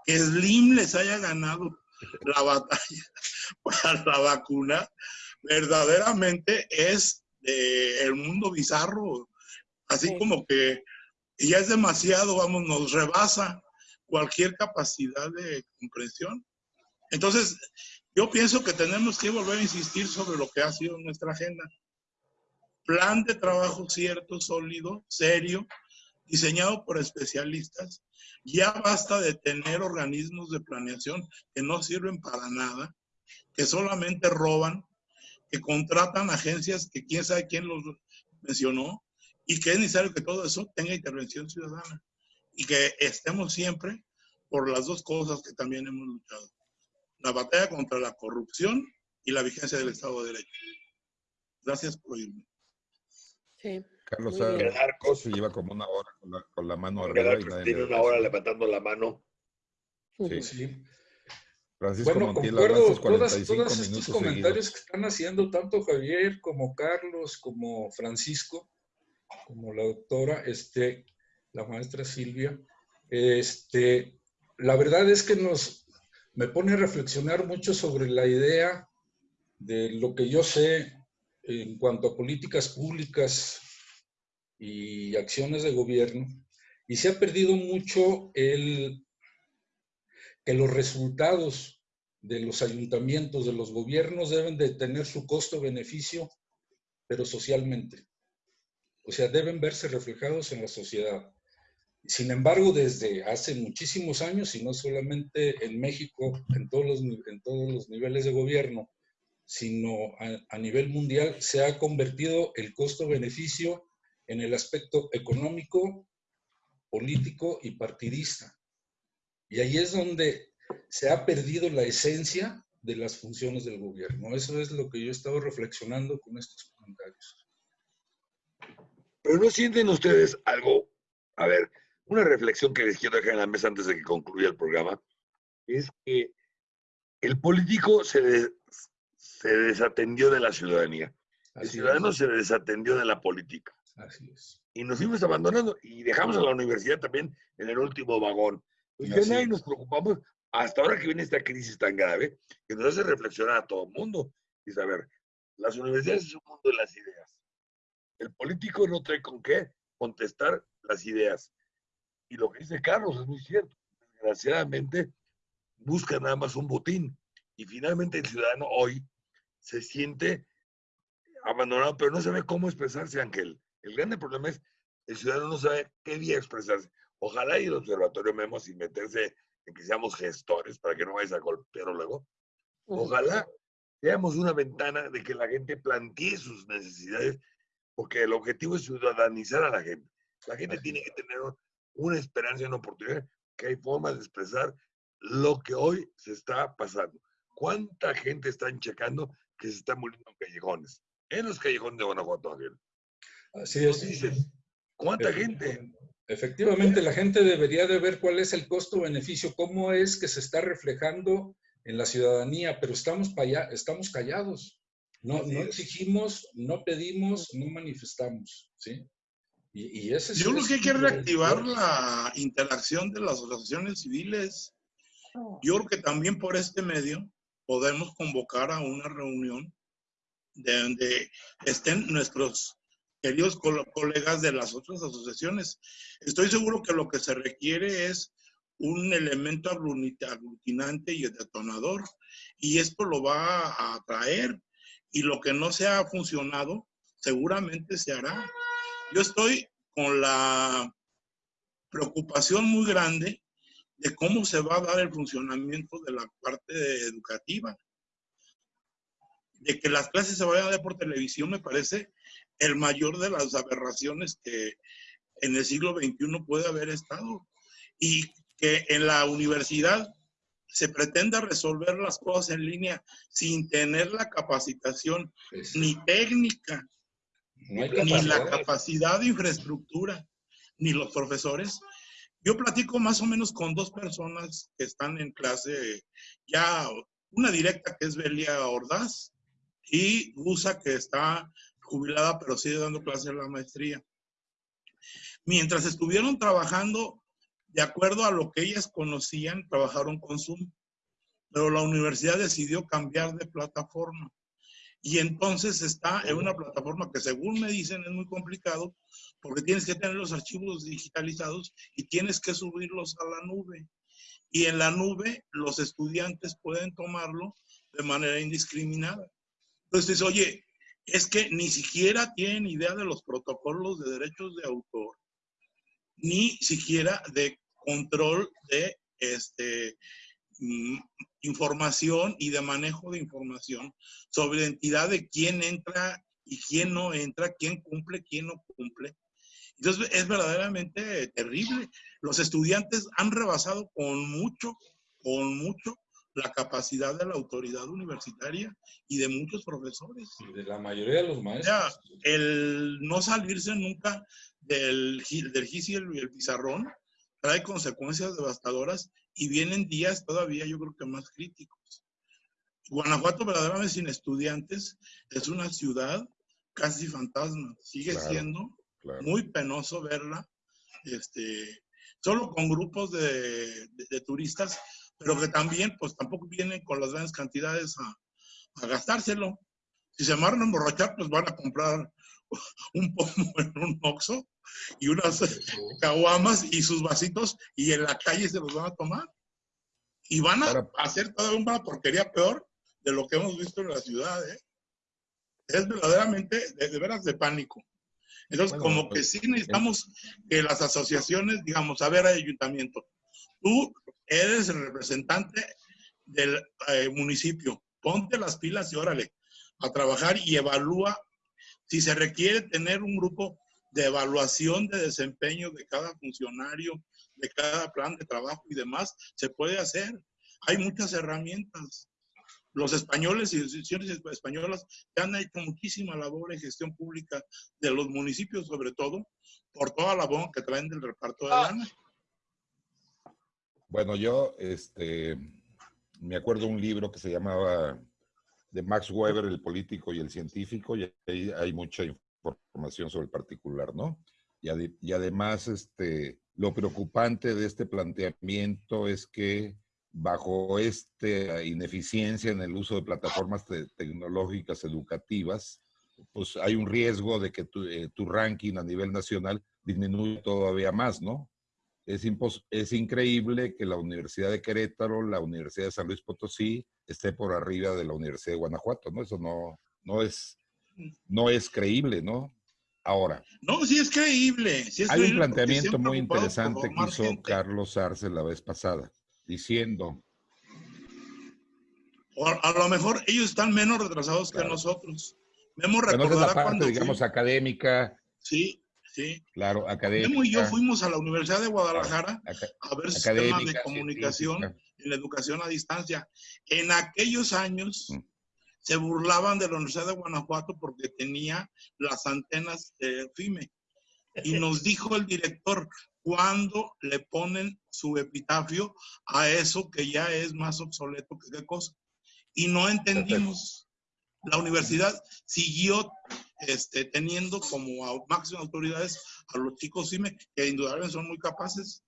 Que Slim les haya ganado la batalla [LAUGHS] para la vacuna, verdaderamente es el mundo bizarro. Así como que ya es demasiado, vamos, nos rebasa cualquier capacidad de comprensión. Entonces, yo pienso que tenemos que volver a insistir sobre lo que ha sido nuestra agenda. Plan de trabajo cierto, sólido, serio, diseñado por especialistas. Ya basta de tener organismos de planeación que no sirven para nada, que solamente roban, que contratan agencias que quién sabe quién los mencionó y que es necesario que todo eso tenga intervención ciudadana y que estemos siempre por las dos cosas que también hemos luchado. La batalla contra la corrupción y la vigencia del Estado de Derecho. Gracias por oírme. Sí. Carlos Arcos se lleva como una hora con la, con la mano arriba. y nadie tiene una hora levantando la mano. Sí. Sí. Francisco Bueno, Montiel, concuerdo hablaste todas, 45 todos estos minutos comentarios seguidos. que están haciendo tanto Javier como Carlos, como Francisco, como la doctora, este, la maestra Silvia. Este, la verdad es que nos, me pone a reflexionar mucho sobre la idea de lo que yo sé en cuanto a políticas públicas y acciones de gobierno, y se ha perdido mucho el que los resultados de los ayuntamientos, de los gobiernos, deben de tener su costo-beneficio, pero socialmente. O sea, deben verse reflejados en la sociedad. Sin embargo, desde hace muchísimos años, y no solamente en México, en todos los, en todos los niveles de gobierno, sino a, a nivel mundial, se ha convertido el costo-beneficio en el aspecto económico, político y partidista. Y ahí es donde se ha perdido la esencia de las funciones del gobierno. Eso es lo que yo he estado reflexionando con estos comentarios. Pero no sienten ustedes algo, a ver, una reflexión que les quiero dejar en la mesa antes de que concluya el programa, es que el político se, des- se desatendió de la ciudadanía, el Así ciudadano es. se desatendió de la política Así es. y nos fuimos abandonando y dejamos a la universidad también en el último vagón. Pues ya nadie nos preocupamos hasta ahora que viene esta crisis tan grave que nos hace reflexionar a todo el mundo y saber, las universidades es un mundo de las ideas. El político no trae con qué contestar las ideas. Y lo que dice Carlos es muy cierto. Desgraciadamente, busca nada más un botín. Y finalmente el ciudadano hoy se siente abandonado, pero no sabe cómo expresarse, Ángel. El grande problema es el ciudadano no sabe qué día expresarse. Ojalá y el observatorio Memo sin meterse en que seamos gestores para que no vayas a golpearlo luego. Ojalá seamos una ventana de que la gente plantee sus necesidades, porque el objetivo es ciudadanizar a la gente. La gente tiene que tener una esperanza y una oportunidad, que hay formas de expresar lo que hoy se está pasando. ¿Cuánta gente están checando que se está muriendo en callejones? En los callejones de Guanajuato, Ángel. Así es. ¿Cuánta gente? Efectivamente, la gente debería de ver cuál es el costo-beneficio, cómo es que se está reflejando en la ciudadanía, pero estamos, para allá, estamos callados. No, no exigimos, no pedimos, no manifestamos, ¿sí? Y, y ese Yo creo es que hay que reactivar la interacción de las asociaciones civiles. Yo creo que también por este medio podemos convocar a una reunión de donde estén nuestros queridos col- colegas de las otras asociaciones. Estoy seguro que lo que se requiere es un elemento agluti- aglutinante y detonador, y esto lo va a atraer, y lo que no se ha funcionado seguramente se hará. Yo estoy con la preocupación muy grande de cómo se va a dar el funcionamiento de la parte educativa. De que las clases se vayan a dar por televisión me parece el mayor de las aberraciones que en el siglo XXI puede haber estado. Y que en la universidad se pretenda resolver las cosas en línea sin tener la capacitación Es- ni técnica, no ni la capacidad de infraestructura, ni los profesores. Yo platico más o menos con dos personas que están en clase, ya una directa que es Belia Ordaz y Gusa que está jubilada pero sigue dando clases en la maestría. Mientras estuvieron trabajando de acuerdo a lo que ellas conocían, trabajaron con Zoom, pero la universidad decidió cambiar de plataforma. Y entonces está en una plataforma que según me dicen es muy complicado porque tienes que tener los archivos digitalizados y tienes que subirlos a la nube. Y en la nube los estudiantes pueden tomarlo de manera indiscriminada. Entonces, oye, es que ni siquiera tienen idea de los protocolos de derechos de autor, ni siquiera de control de este, mm, información y de manejo de información sobre identidad de quién entra y quién no entra, quién cumple, quién no cumple. Entonces es verdaderamente terrible. Los estudiantes han rebasado con mucho, con mucho la capacidad de la autoridad universitaria y de muchos profesores. Y de la mayoría de los O maestros. sea, el no salirse nunca del, del GIS y el, el pizarrón trae consecuencias devastadoras y vienen días todavía yo creo que más críticos. Guanajuato verdaderamente sin estudiantes es una ciudad casi fantasma. Sigue Claro. siendo Claro. muy penoso verla, este, solo con grupos de, de- de turistas, pero que también, pues tampoco vienen con las grandes cantidades a, a gastárselo. Si se amarran a emborrachar, pues van a comprar [LAUGHS] un pomo en un oxo y unas caguamas y sus vasitos y en la calle se los van a tomar. Y van a hacer toda una porquería peor de lo que hemos visto en la ciudad. ¿eh? Es verdaderamente, de, de veras, de pánico. Entonces, Bueno, como que pues, sí necesitamos que las asociaciones, digamos, a ver, ayuntamiento, tú eres el representante del eh, municipio, ponte las pilas y órale, a trabajar y evalúa si se requiere tener un grupo de evaluación de desempeño de cada funcionario, de cada plan de trabajo y demás, se puede hacer. Hay muchas herramientas. Los españoles y instituciones españolas han hecho muchísima labor en gestión pública de los municipios, sobre todo, por toda la bomba que traen del reparto de lana. Bueno, yo este, me acuerdo un libro que se llamaba de Max Weber, el político y el científico, y ahí hay mucha información sobre el particular, ¿no? Y, ade- y además, este, lo preocupante de este planteamiento es que bajo esta ineficiencia en el uso de plataformas te- tecnológicas educativas, pues hay un riesgo de que tu, eh, tu ranking a nivel nacional disminuya todavía más, ¿no? Es, es increíble que la Universidad de Querétaro, la Universidad de San Luis Potosí, esté por arriba de la Universidad de Guanajuato, ¿no? Eso no, no, es, no es creíble, ¿no? Ahora, No, sí es creíble. sí es hay un creíble planteamiento muy interesante que hizo gente. Carlos Arce la vez pasada, diciendo, O a, a lo mejor ellos están menos retrasados Claro. que nosotros. Memo bueno, esa es la recordará parte, cuando digamos, fui- académica, Sí, sí. claro, académica. Memo y yo fuimos a la Universidad de Guadalajara aca- a ver sistemas de comunicación científica. en la educación a distancia. En aquellos años Mm. se burlaban de la Universidad de Guanajuato porque tenía las antenas de FIME. Y [LAUGHS] nos dijo el director cuándo le ponen su epitafio a eso que ya es más obsoleto que qué cosa. Y no entendimos. La universidad siguió este, teniendo como a- máximas autoridades a los chicos CIME, que indudablemente son muy capaces,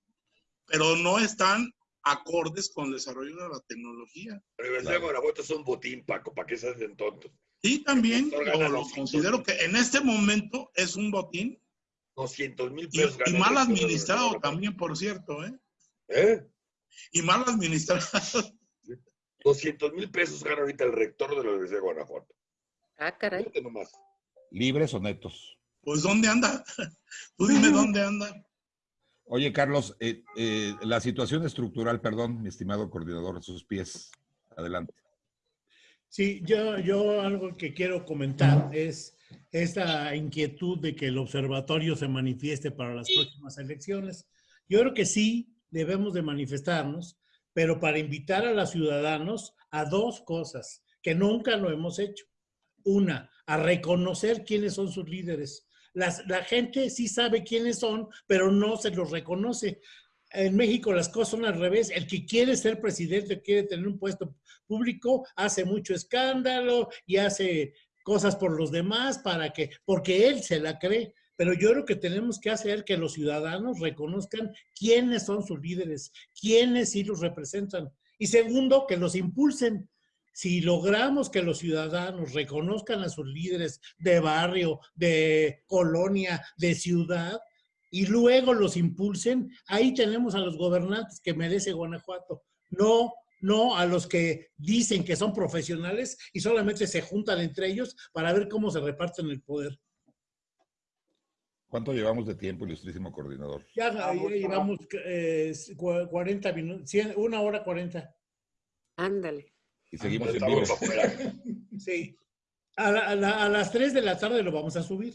pero no están acordes con el desarrollo de la tecnología. La Universidad de Guanajuato es un botín, Paco, ¿para qué se hacen tontos? Y también lo, considero que en este momento es un botín 200 mil y, pesos. y mal administrado también, por cierto, ¿eh? ¿Eh? Y mal administrado. [LAUGHS] 200 mil pesos gana ahorita el rector de la Universidad de Guanajuato. Ah, caray. Fíjate nomás. Libres o netos. Pues ¿dónde anda? [LAUGHS] Tú dime dónde anda. Oye, Carlos, eh, eh, la situación estructural, perdón, mi estimado coordinador, a sus pies. Adelante. Sí, yo, yo algo que quiero comentar es esta inquietud de que el observatorio se manifieste para las próximas elecciones. Yo creo que sí debemos de manifestarnos, pero para invitar a los ciudadanos a dos cosas que nunca lo hemos hecho. Una, a reconocer quiénes son sus líderes. Las- la gente sí sabe quiénes son, pero no se los reconoce. En México las cosas son al revés. El que quiere ser presidente, quiere tener un puesto público, hace mucho escándalo y hace cosas por los demás para que, porque él se la cree. Pero yo creo que tenemos que hacer que los ciudadanos reconozcan quiénes son sus líderes, quiénes sí los representan. Y segundo, que los impulsen. Si logramos que los ciudadanos reconozcan a sus líderes de barrio, de colonia, de ciudad, y luego los impulsen, ahí tenemos a los gobernantes que merece Guanajuato. No, no a los que dicen que son profesionales y solamente se juntan entre ellos para ver cómo se reparten el poder. ¿Cuánto llevamos de tiempo, ilustrísimo coordinador? Ya Ah, mucho llevamos eh, cu- 40 minutos, 100 una hora 40. Ándale. Y seguimos en vivo. afuera. [LAUGHS] Sí. A, la- a la- a las 3 de la tarde lo vamos a subir.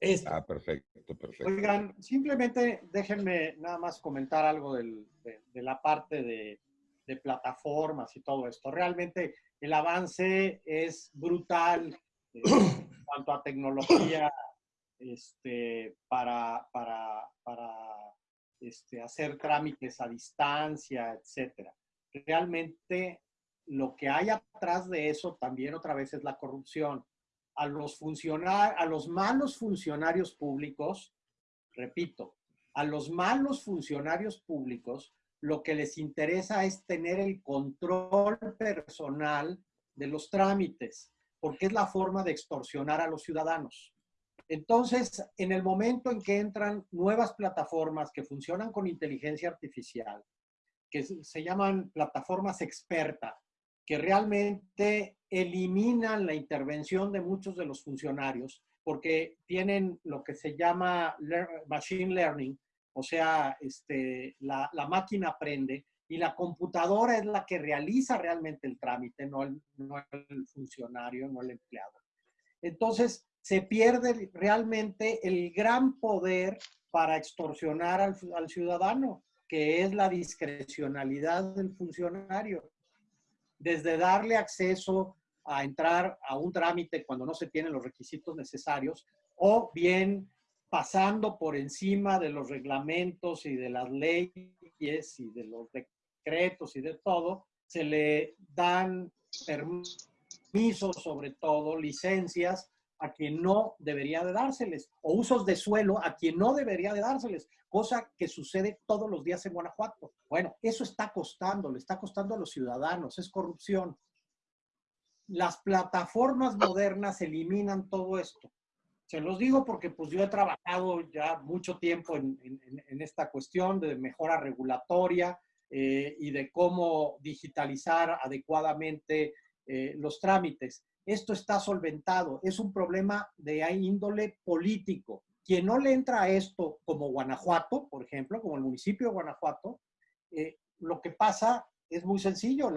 Esto. Ah, perfecto, perfecto. Oigan, simplemente déjenme nada más comentar algo del- de, de la parte de, de plataformas y todo esto. Realmente el avance es brutal eh, [COUGHS] en cuanto a tecnología este, para, para, para este, hacer trámites a distancia, etcétera. Realmente lo que hay atrás de eso también otra vez es la corrupción. A los, funcionar, a los malos funcionarios públicos, repito, a los malos funcionarios públicos lo que les interesa es tener el control personal de los trámites, porque es la forma de extorsionar a los ciudadanos. Entonces, en el momento en que entran nuevas plataformas que funcionan con inteligencia artificial, que se llaman plataformas experta, que realmente eliminan la intervención de muchos de los funcionarios porque tienen lo que se llama machine learning, o sea, este, la, la máquina aprende y la computadora es la que realiza realmente el trámite, no el, no el funcionario, no el empleado. Entonces, se pierde realmente el gran poder para extorsionar al, ciudadano, que es la discrecionalidad del funcionario. Desde darle acceso a entrar a un trámite cuando no se tienen los requisitos necesarios, o bien pasando por encima de los reglamentos y de las leyes y de los decretos y de todo, se le dan permisos, sobre todo licencias, a quien no debería de dárseles, o usos de suelo a quien no debería de dárseles, cosa que sucede todos los días en Guanajuato. Bueno, eso está costando, le está costando a los ciudadanos, es corrupción. Las plataformas modernas eliminan todo esto. Se los digo porque pues yo he trabajado ya mucho tiempo en, en- en esta cuestión de mejora regulatoria eh, y de cómo digitalizar adecuadamente eh, los trámites. Esto está solventado, es un problema de índole político. Quien no le entra a esto, como Guanajuato, por ejemplo, como el municipio de Guanajuato, eh, lo que pasa es muy sencillo,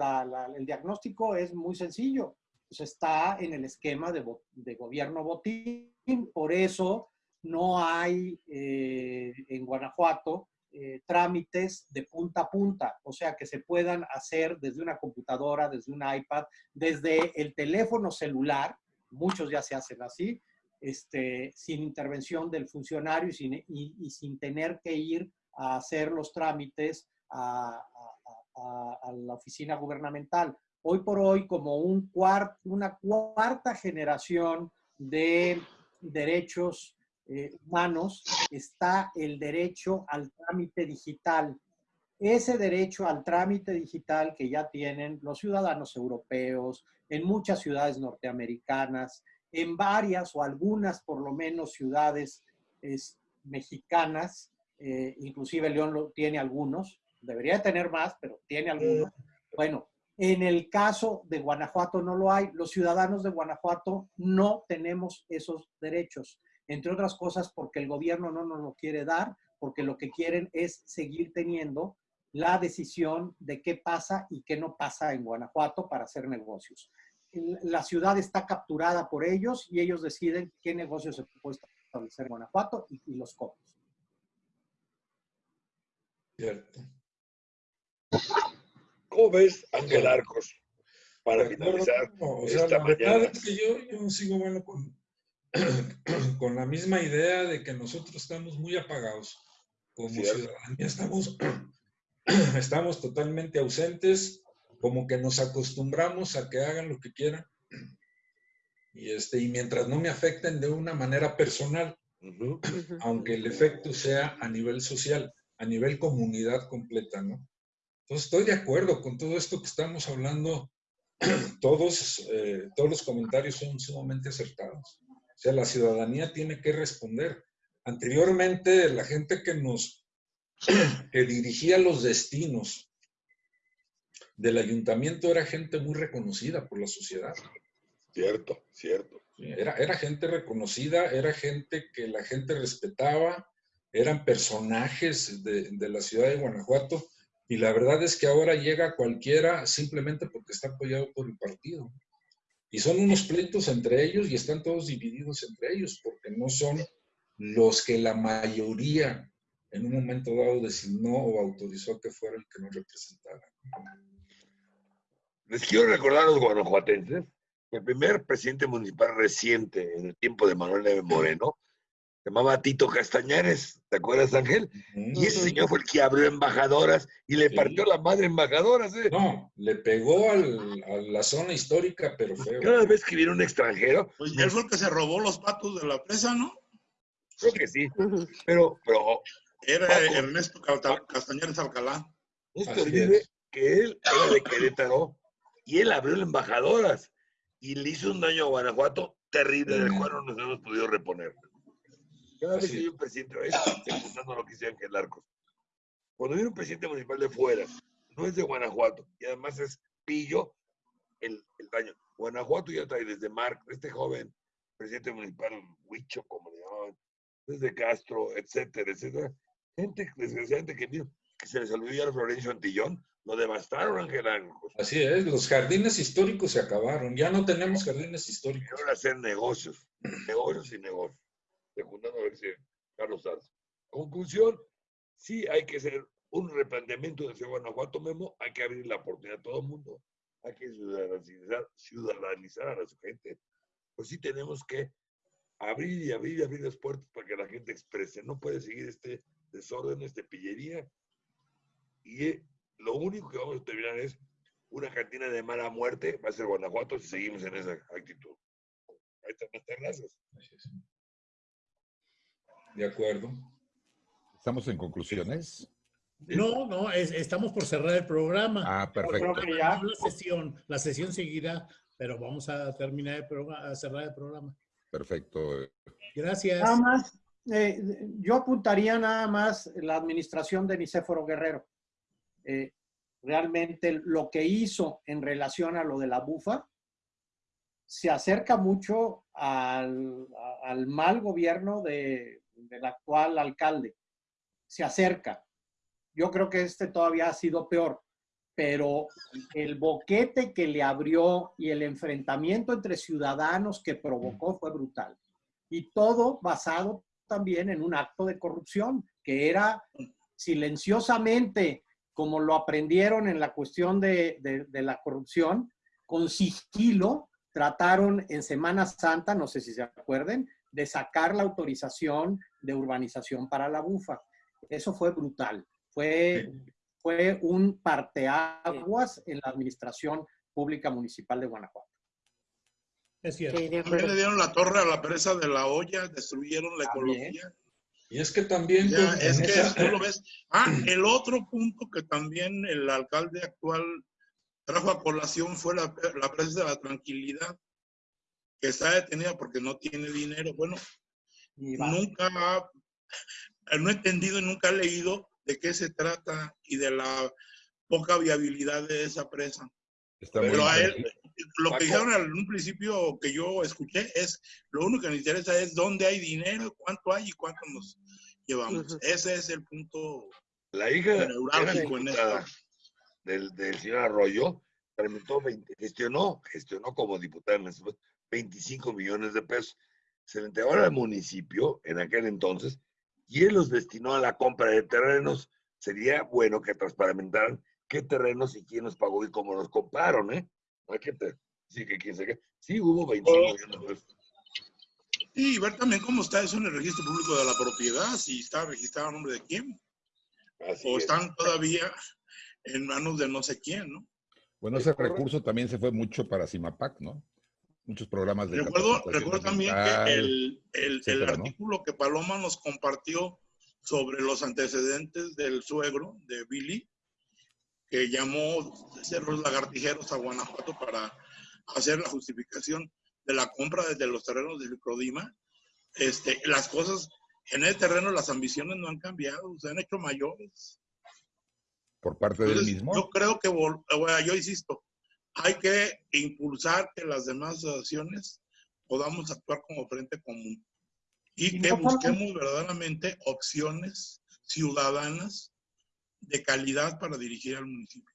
el diagnóstico es muy sencillo. Pues está en el esquema de gobierno botín, por eso no hay eh, en Guanajuato eh, trámites de punta a punta, o sea, que se puedan hacer desde una computadora, desde un iPad, desde el teléfono celular, muchos ya se hacen así, este, sin intervención del funcionario y sin, y, sin tener que ir a hacer los trámites a, la oficina gubernamental. Hoy por hoy, como un una cuarta generación de derechos eh, humanos, está el derecho al trámite digital. Ese derecho al trámite digital que ya tienen los ciudadanos europeos, en muchas ciudades norteamericanas, en varias o algunas por lo menos ciudades es, mexicanas, eh, inclusive León lo, tiene algunos, debería tener más, pero tiene algunos. Bueno, en el caso de Guanajuato no lo hay. Los ciudadanos de Guanajuato no tenemos esos derechos, entre otras cosas porque el gobierno no nos lo quiere dar, porque lo que quieren es seguir teniendo la decisión de qué pasa y qué no pasa en Guanajuato para hacer negocios. La ciudad está capturada por ellos y ellos deciden qué negocios se puede establecer en Guanajuato y, y los cómo. Cierto. ¿Cómo ves, Ángel Arcos? Para finalizar no, o sea, esta la mañana. verdad es que yo, yo sigo bueno con, [COUGHS] con la misma idea de que nosotros estamos muy apagados como ¿Cierto? ciudadanía. Estamos, [COUGHS] estamos totalmente ausentes, como que nos acostumbramos a que hagan lo que quieran. Y, este, y mientras no me afecten de una manera personal, uh -huh. aunque el efecto sea a nivel social, a nivel comunidad completa, ¿no? Entonces estoy de acuerdo con todo esto que estamos hablando. [COUGHS] Todos, eh, todos los comentarios son sumamente acertados. O sea, la ciudadanía tiene que responder. Anteriormente, la gente que nos, [CLEARS THROAT] que dirigía los destinos del ayuntamiento era gente muy reconocida por la sociedad. Cierto, cierto. Era, era gente reconocida, era gente que la gente respetaba, eran personajes de, de la ciudad de Guanajuato y la verdad es que ahora llega cualquiera simplemente porque está apoyado por el partido. Y son unos pleitos entre ellos y están todos divididos entre ellos porque no son los que la mayoría en un momento dado designó o autorizó que fuera el que nos representara. Les quiero recordar a los guanajuatenses que el primer presidente municipal reciente en el tiempo de Manuel Neve Moreno se llamaba Tito Castañares, ¿te acuerdas, Ángel? -huh. Y ese señor fue el que abrió embajadoras y le sí. partió la madre embajadoras, ¿eh? No, le pegó al, a la zona histórica, pero feo. Cada vez que viene un extranjero... Pues él fue el que se robó los patos de la presa, ¿no? Creo que sí, pero... pero Era Paco, Ernesto Castañares Alcalá. No se olvide que él era de Querétaro y él abrió embajadoras y le hizo un daño a Guanajuato terrible, del cual no nos hemos podido reponer. Cada vez que hay un presidente, escuchando lo que dice Ángel Arcos, cuando viene un presidente municipal de fuera, no es de Guanajuato, y además es pillo el, el daño. Guanajuato ya trae desde Marc, este joven presidente municipal, Huicho, como le llamaban, desde Castro, etcétera, etcétera. Gente, desgraciadamente, que, que se les olvidó a Florencio Antillón, lo devastaron, Ángel Arcos. Así es, los jardines históricos se acabaron, ya no tenemos jardines históricos. Ahora hacer negocios, negocios y negocios secundando a Carlos Sanz. Conclusión, sí hay que hacer un replanteamiento de Guanajuato Memo, hay que abrir la oportunidad a todo el mundo, hay que ciudadanizar, ciudadanizar a su gente. Pues sí tenemos que abrir y abrir y abrir las puertas para que la gente exprese. No puede seguir este desorden, esta pillería. Y eh, lo único que vamos a terminar es una cantina de mala muerte, va a ser Guanajuato si seguimos en esa actitud. Ahí están las terrazas. De acuerdo. ¿Estamos en conclusiones? No, no, es, estamos por cerrar el programa. Ah, perfecto. La sesión, la sesión seguirá, pero vamos a terminar el programa, a cerrar el programa. Perfecto. Gracias. Nada más, eh, yo apuntaría nada más la administración de Nicéforo Guerrero. Eh, realmente lo que hizo en relación a lo de la bufa se acerca mucho al, al mal gobierno de, del actual alcalde. Se acerca. Yo creo que este todavía ha sido peor, pero el boquete que le abrió y el enfrentamiento entre ciudadanos que provocó fue brutal. Y todo basado también en un acto de corrupción, que era silenciosamente, como lo aprendieron en la cuestión de, de, de la corrupción, con sigilo, trataron en Semana Santa, no sé si se acuerden, de sacar la autorización de urbanización para la bufa. Eso fue brutal. Fue, fue un parteaguas en la administración pública municipal de Guanajuato. Es cierto. Sí, También le dieron la torre a la presa de la olla, destruyeron la También. ecología. Y es que también... Ya, es que esa- tú lo ves. Ah, el otro punto que también el alcalde actual trajo a colación fue la, la presa de la tranquilidad, que está detenida porque no tiene dinero. Bueno, nunca ha- no he entendido y nunca he leído de qué se trata y de la poca viabilidad de esa presa. Está Pero a él, lo Paco. que dijeron en un principio que yo escuché es, lo único que me interesa es dónde hay dinero, cuánto hay y cuánto nos llevamos. Ese es el punto. La hija Neurálgico en esto. del, del señor Arroyo, tramitó 20 gestionó, gestionó como diputada en ese momento 25 millones de pesos. Se le entregó al municipio en aquel entonces y él los destinó a la compra de terrenos. Sería bueno que transparamentaran qué terrenos y quién los pagó y cómo los compraron, ¿eh? No hay que te- sí, que quién se qué. Sí, hubo 25 millones de pesos. Y ver también cómo está eso en el registro público de la propiedad, si está registrado a nombre de quién, Así o es. están todavía en manos de no sé quién, ¿no? Bueno, ese recurso también se fue mucho para CIMAPAC, ¿no? Muchos programas de Recuerdo, recuerdo también que el, el- el etcétera, ¿no? artículo que Paloma nos compartió sobre los antecedentes del suegro de Billy, que llamó cerros lagartijeros a Guanajuato para hacer la justificación de la compra desde los terrenos del Crodima, este, las cosas en el terreno, las ambiciones no han cambiado, se han hecho mayores. por parte del mismo. yo creo que, bueno, yo insisto, hay que impulsar que las demás acciones podamos actuar como frente común y que busquemos verdaderamente opciones ciudadanas de calidad para dirigir al municipio.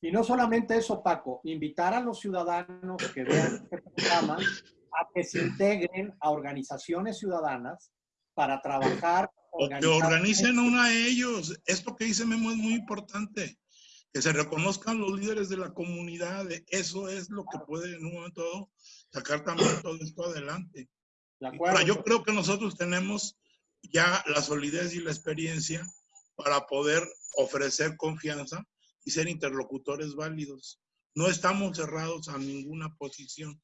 Y no solamente eso, Paco, invitar a los ciudadanos que vean este programa a que se integren a organizaciones ciudadanas para trabajar. O que organicen una a ellos. Esto que dice Memo es muy importante. Que se reconozcan los líderes de la comunidad. Eso es lo que puede en un momento dado sacar también todo esto adelante. Ahora, yo creo que nosotros tenemos ya la solidez y la experiencia para poder ofrecer confianza y ser interlocutores válidos. No estamos cerrados a ninguna posición.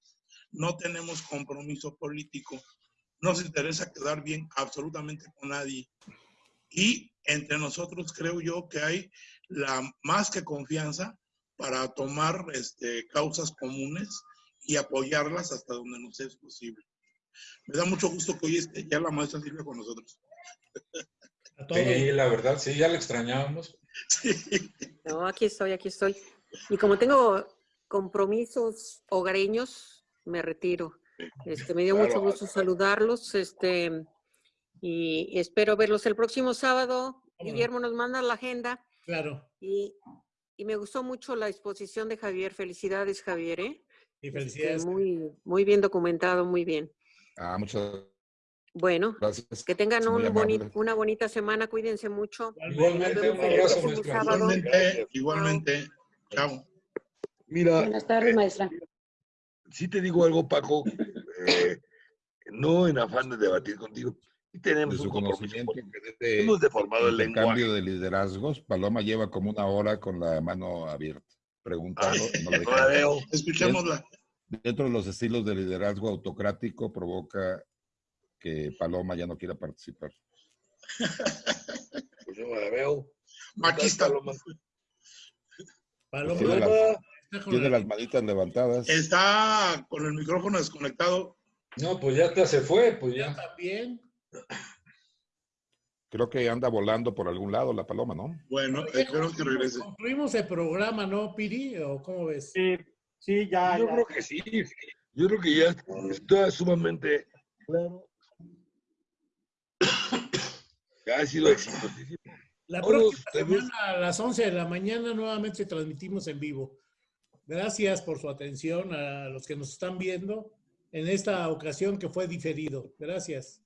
No tenemos compromiso político. Nos interesa quedar bien absolutamente con nadie. Y entre nosotros creo yo que hay la más que confianza para tomar este, causas comunes y apoyarlas hasta donde nos es posible. Me da mucho gusto que hoy esté ya la maestra Silvia con nosotros. Sí, la verdad, sí, ya la extrañábamos. Sí. No, aquí estoy, aquí estoy. Y como tengo compromisos hogareños, me retiro. Este, me dio Claro, mucho gusto saludarlos, este, y espero verlos el próximo sábado. Guillermo nos manda la agenda Claro. y, y me gustó mucho la exposición de Javier. Felicidades, Javier, ¿eh? Y Este, felicidades. muy, muy bien documentado, muy bien. Ah, muchas Bueno, gracias. que tengan un boni- una bonita semana, cuídense mucho. Igualmente, un abrazo, maestra. Igualmente, igualmente. Chao. Mira, Buenas tardes, maestra. si te digo algo, Paco, eh, no en afán de debatir contigo, De tenemos su un conocimiento que de este Hemos deformado el lenguaje. intercambio de liderazgos, Paloma lleva como una hora con la mano abierta, preguntando. No la veo. Escuchémosla. Dentro de los estilos de liderazgo autocrático provoca que Paloma ya no quiera participar. [LAUGHS] Pues yo no la veo. Machista. Paloma. Paloma, Tiene las, está tiene la- las manitas levantadas. Está con el micrófono desconectado. No, pues ya te se fue, pues Ya ya. también. Creo que anda volando por algún lado la Paloma, ¿no? Bueno, esperemos que regrese. Concluimos el programa, ¿no, Piri? ¿O cómo ves? Sí, sí, ya, Yo ya. creo que sí. Yo creo que ya está sumamente claro. Que ha sido exitosísimo. La próxima semana a las 11 de la mañana nuevamente transmitimos en vivo. Gracias por su atención a los que nos están viendo en esta ocasión que fue diferido. Gracias.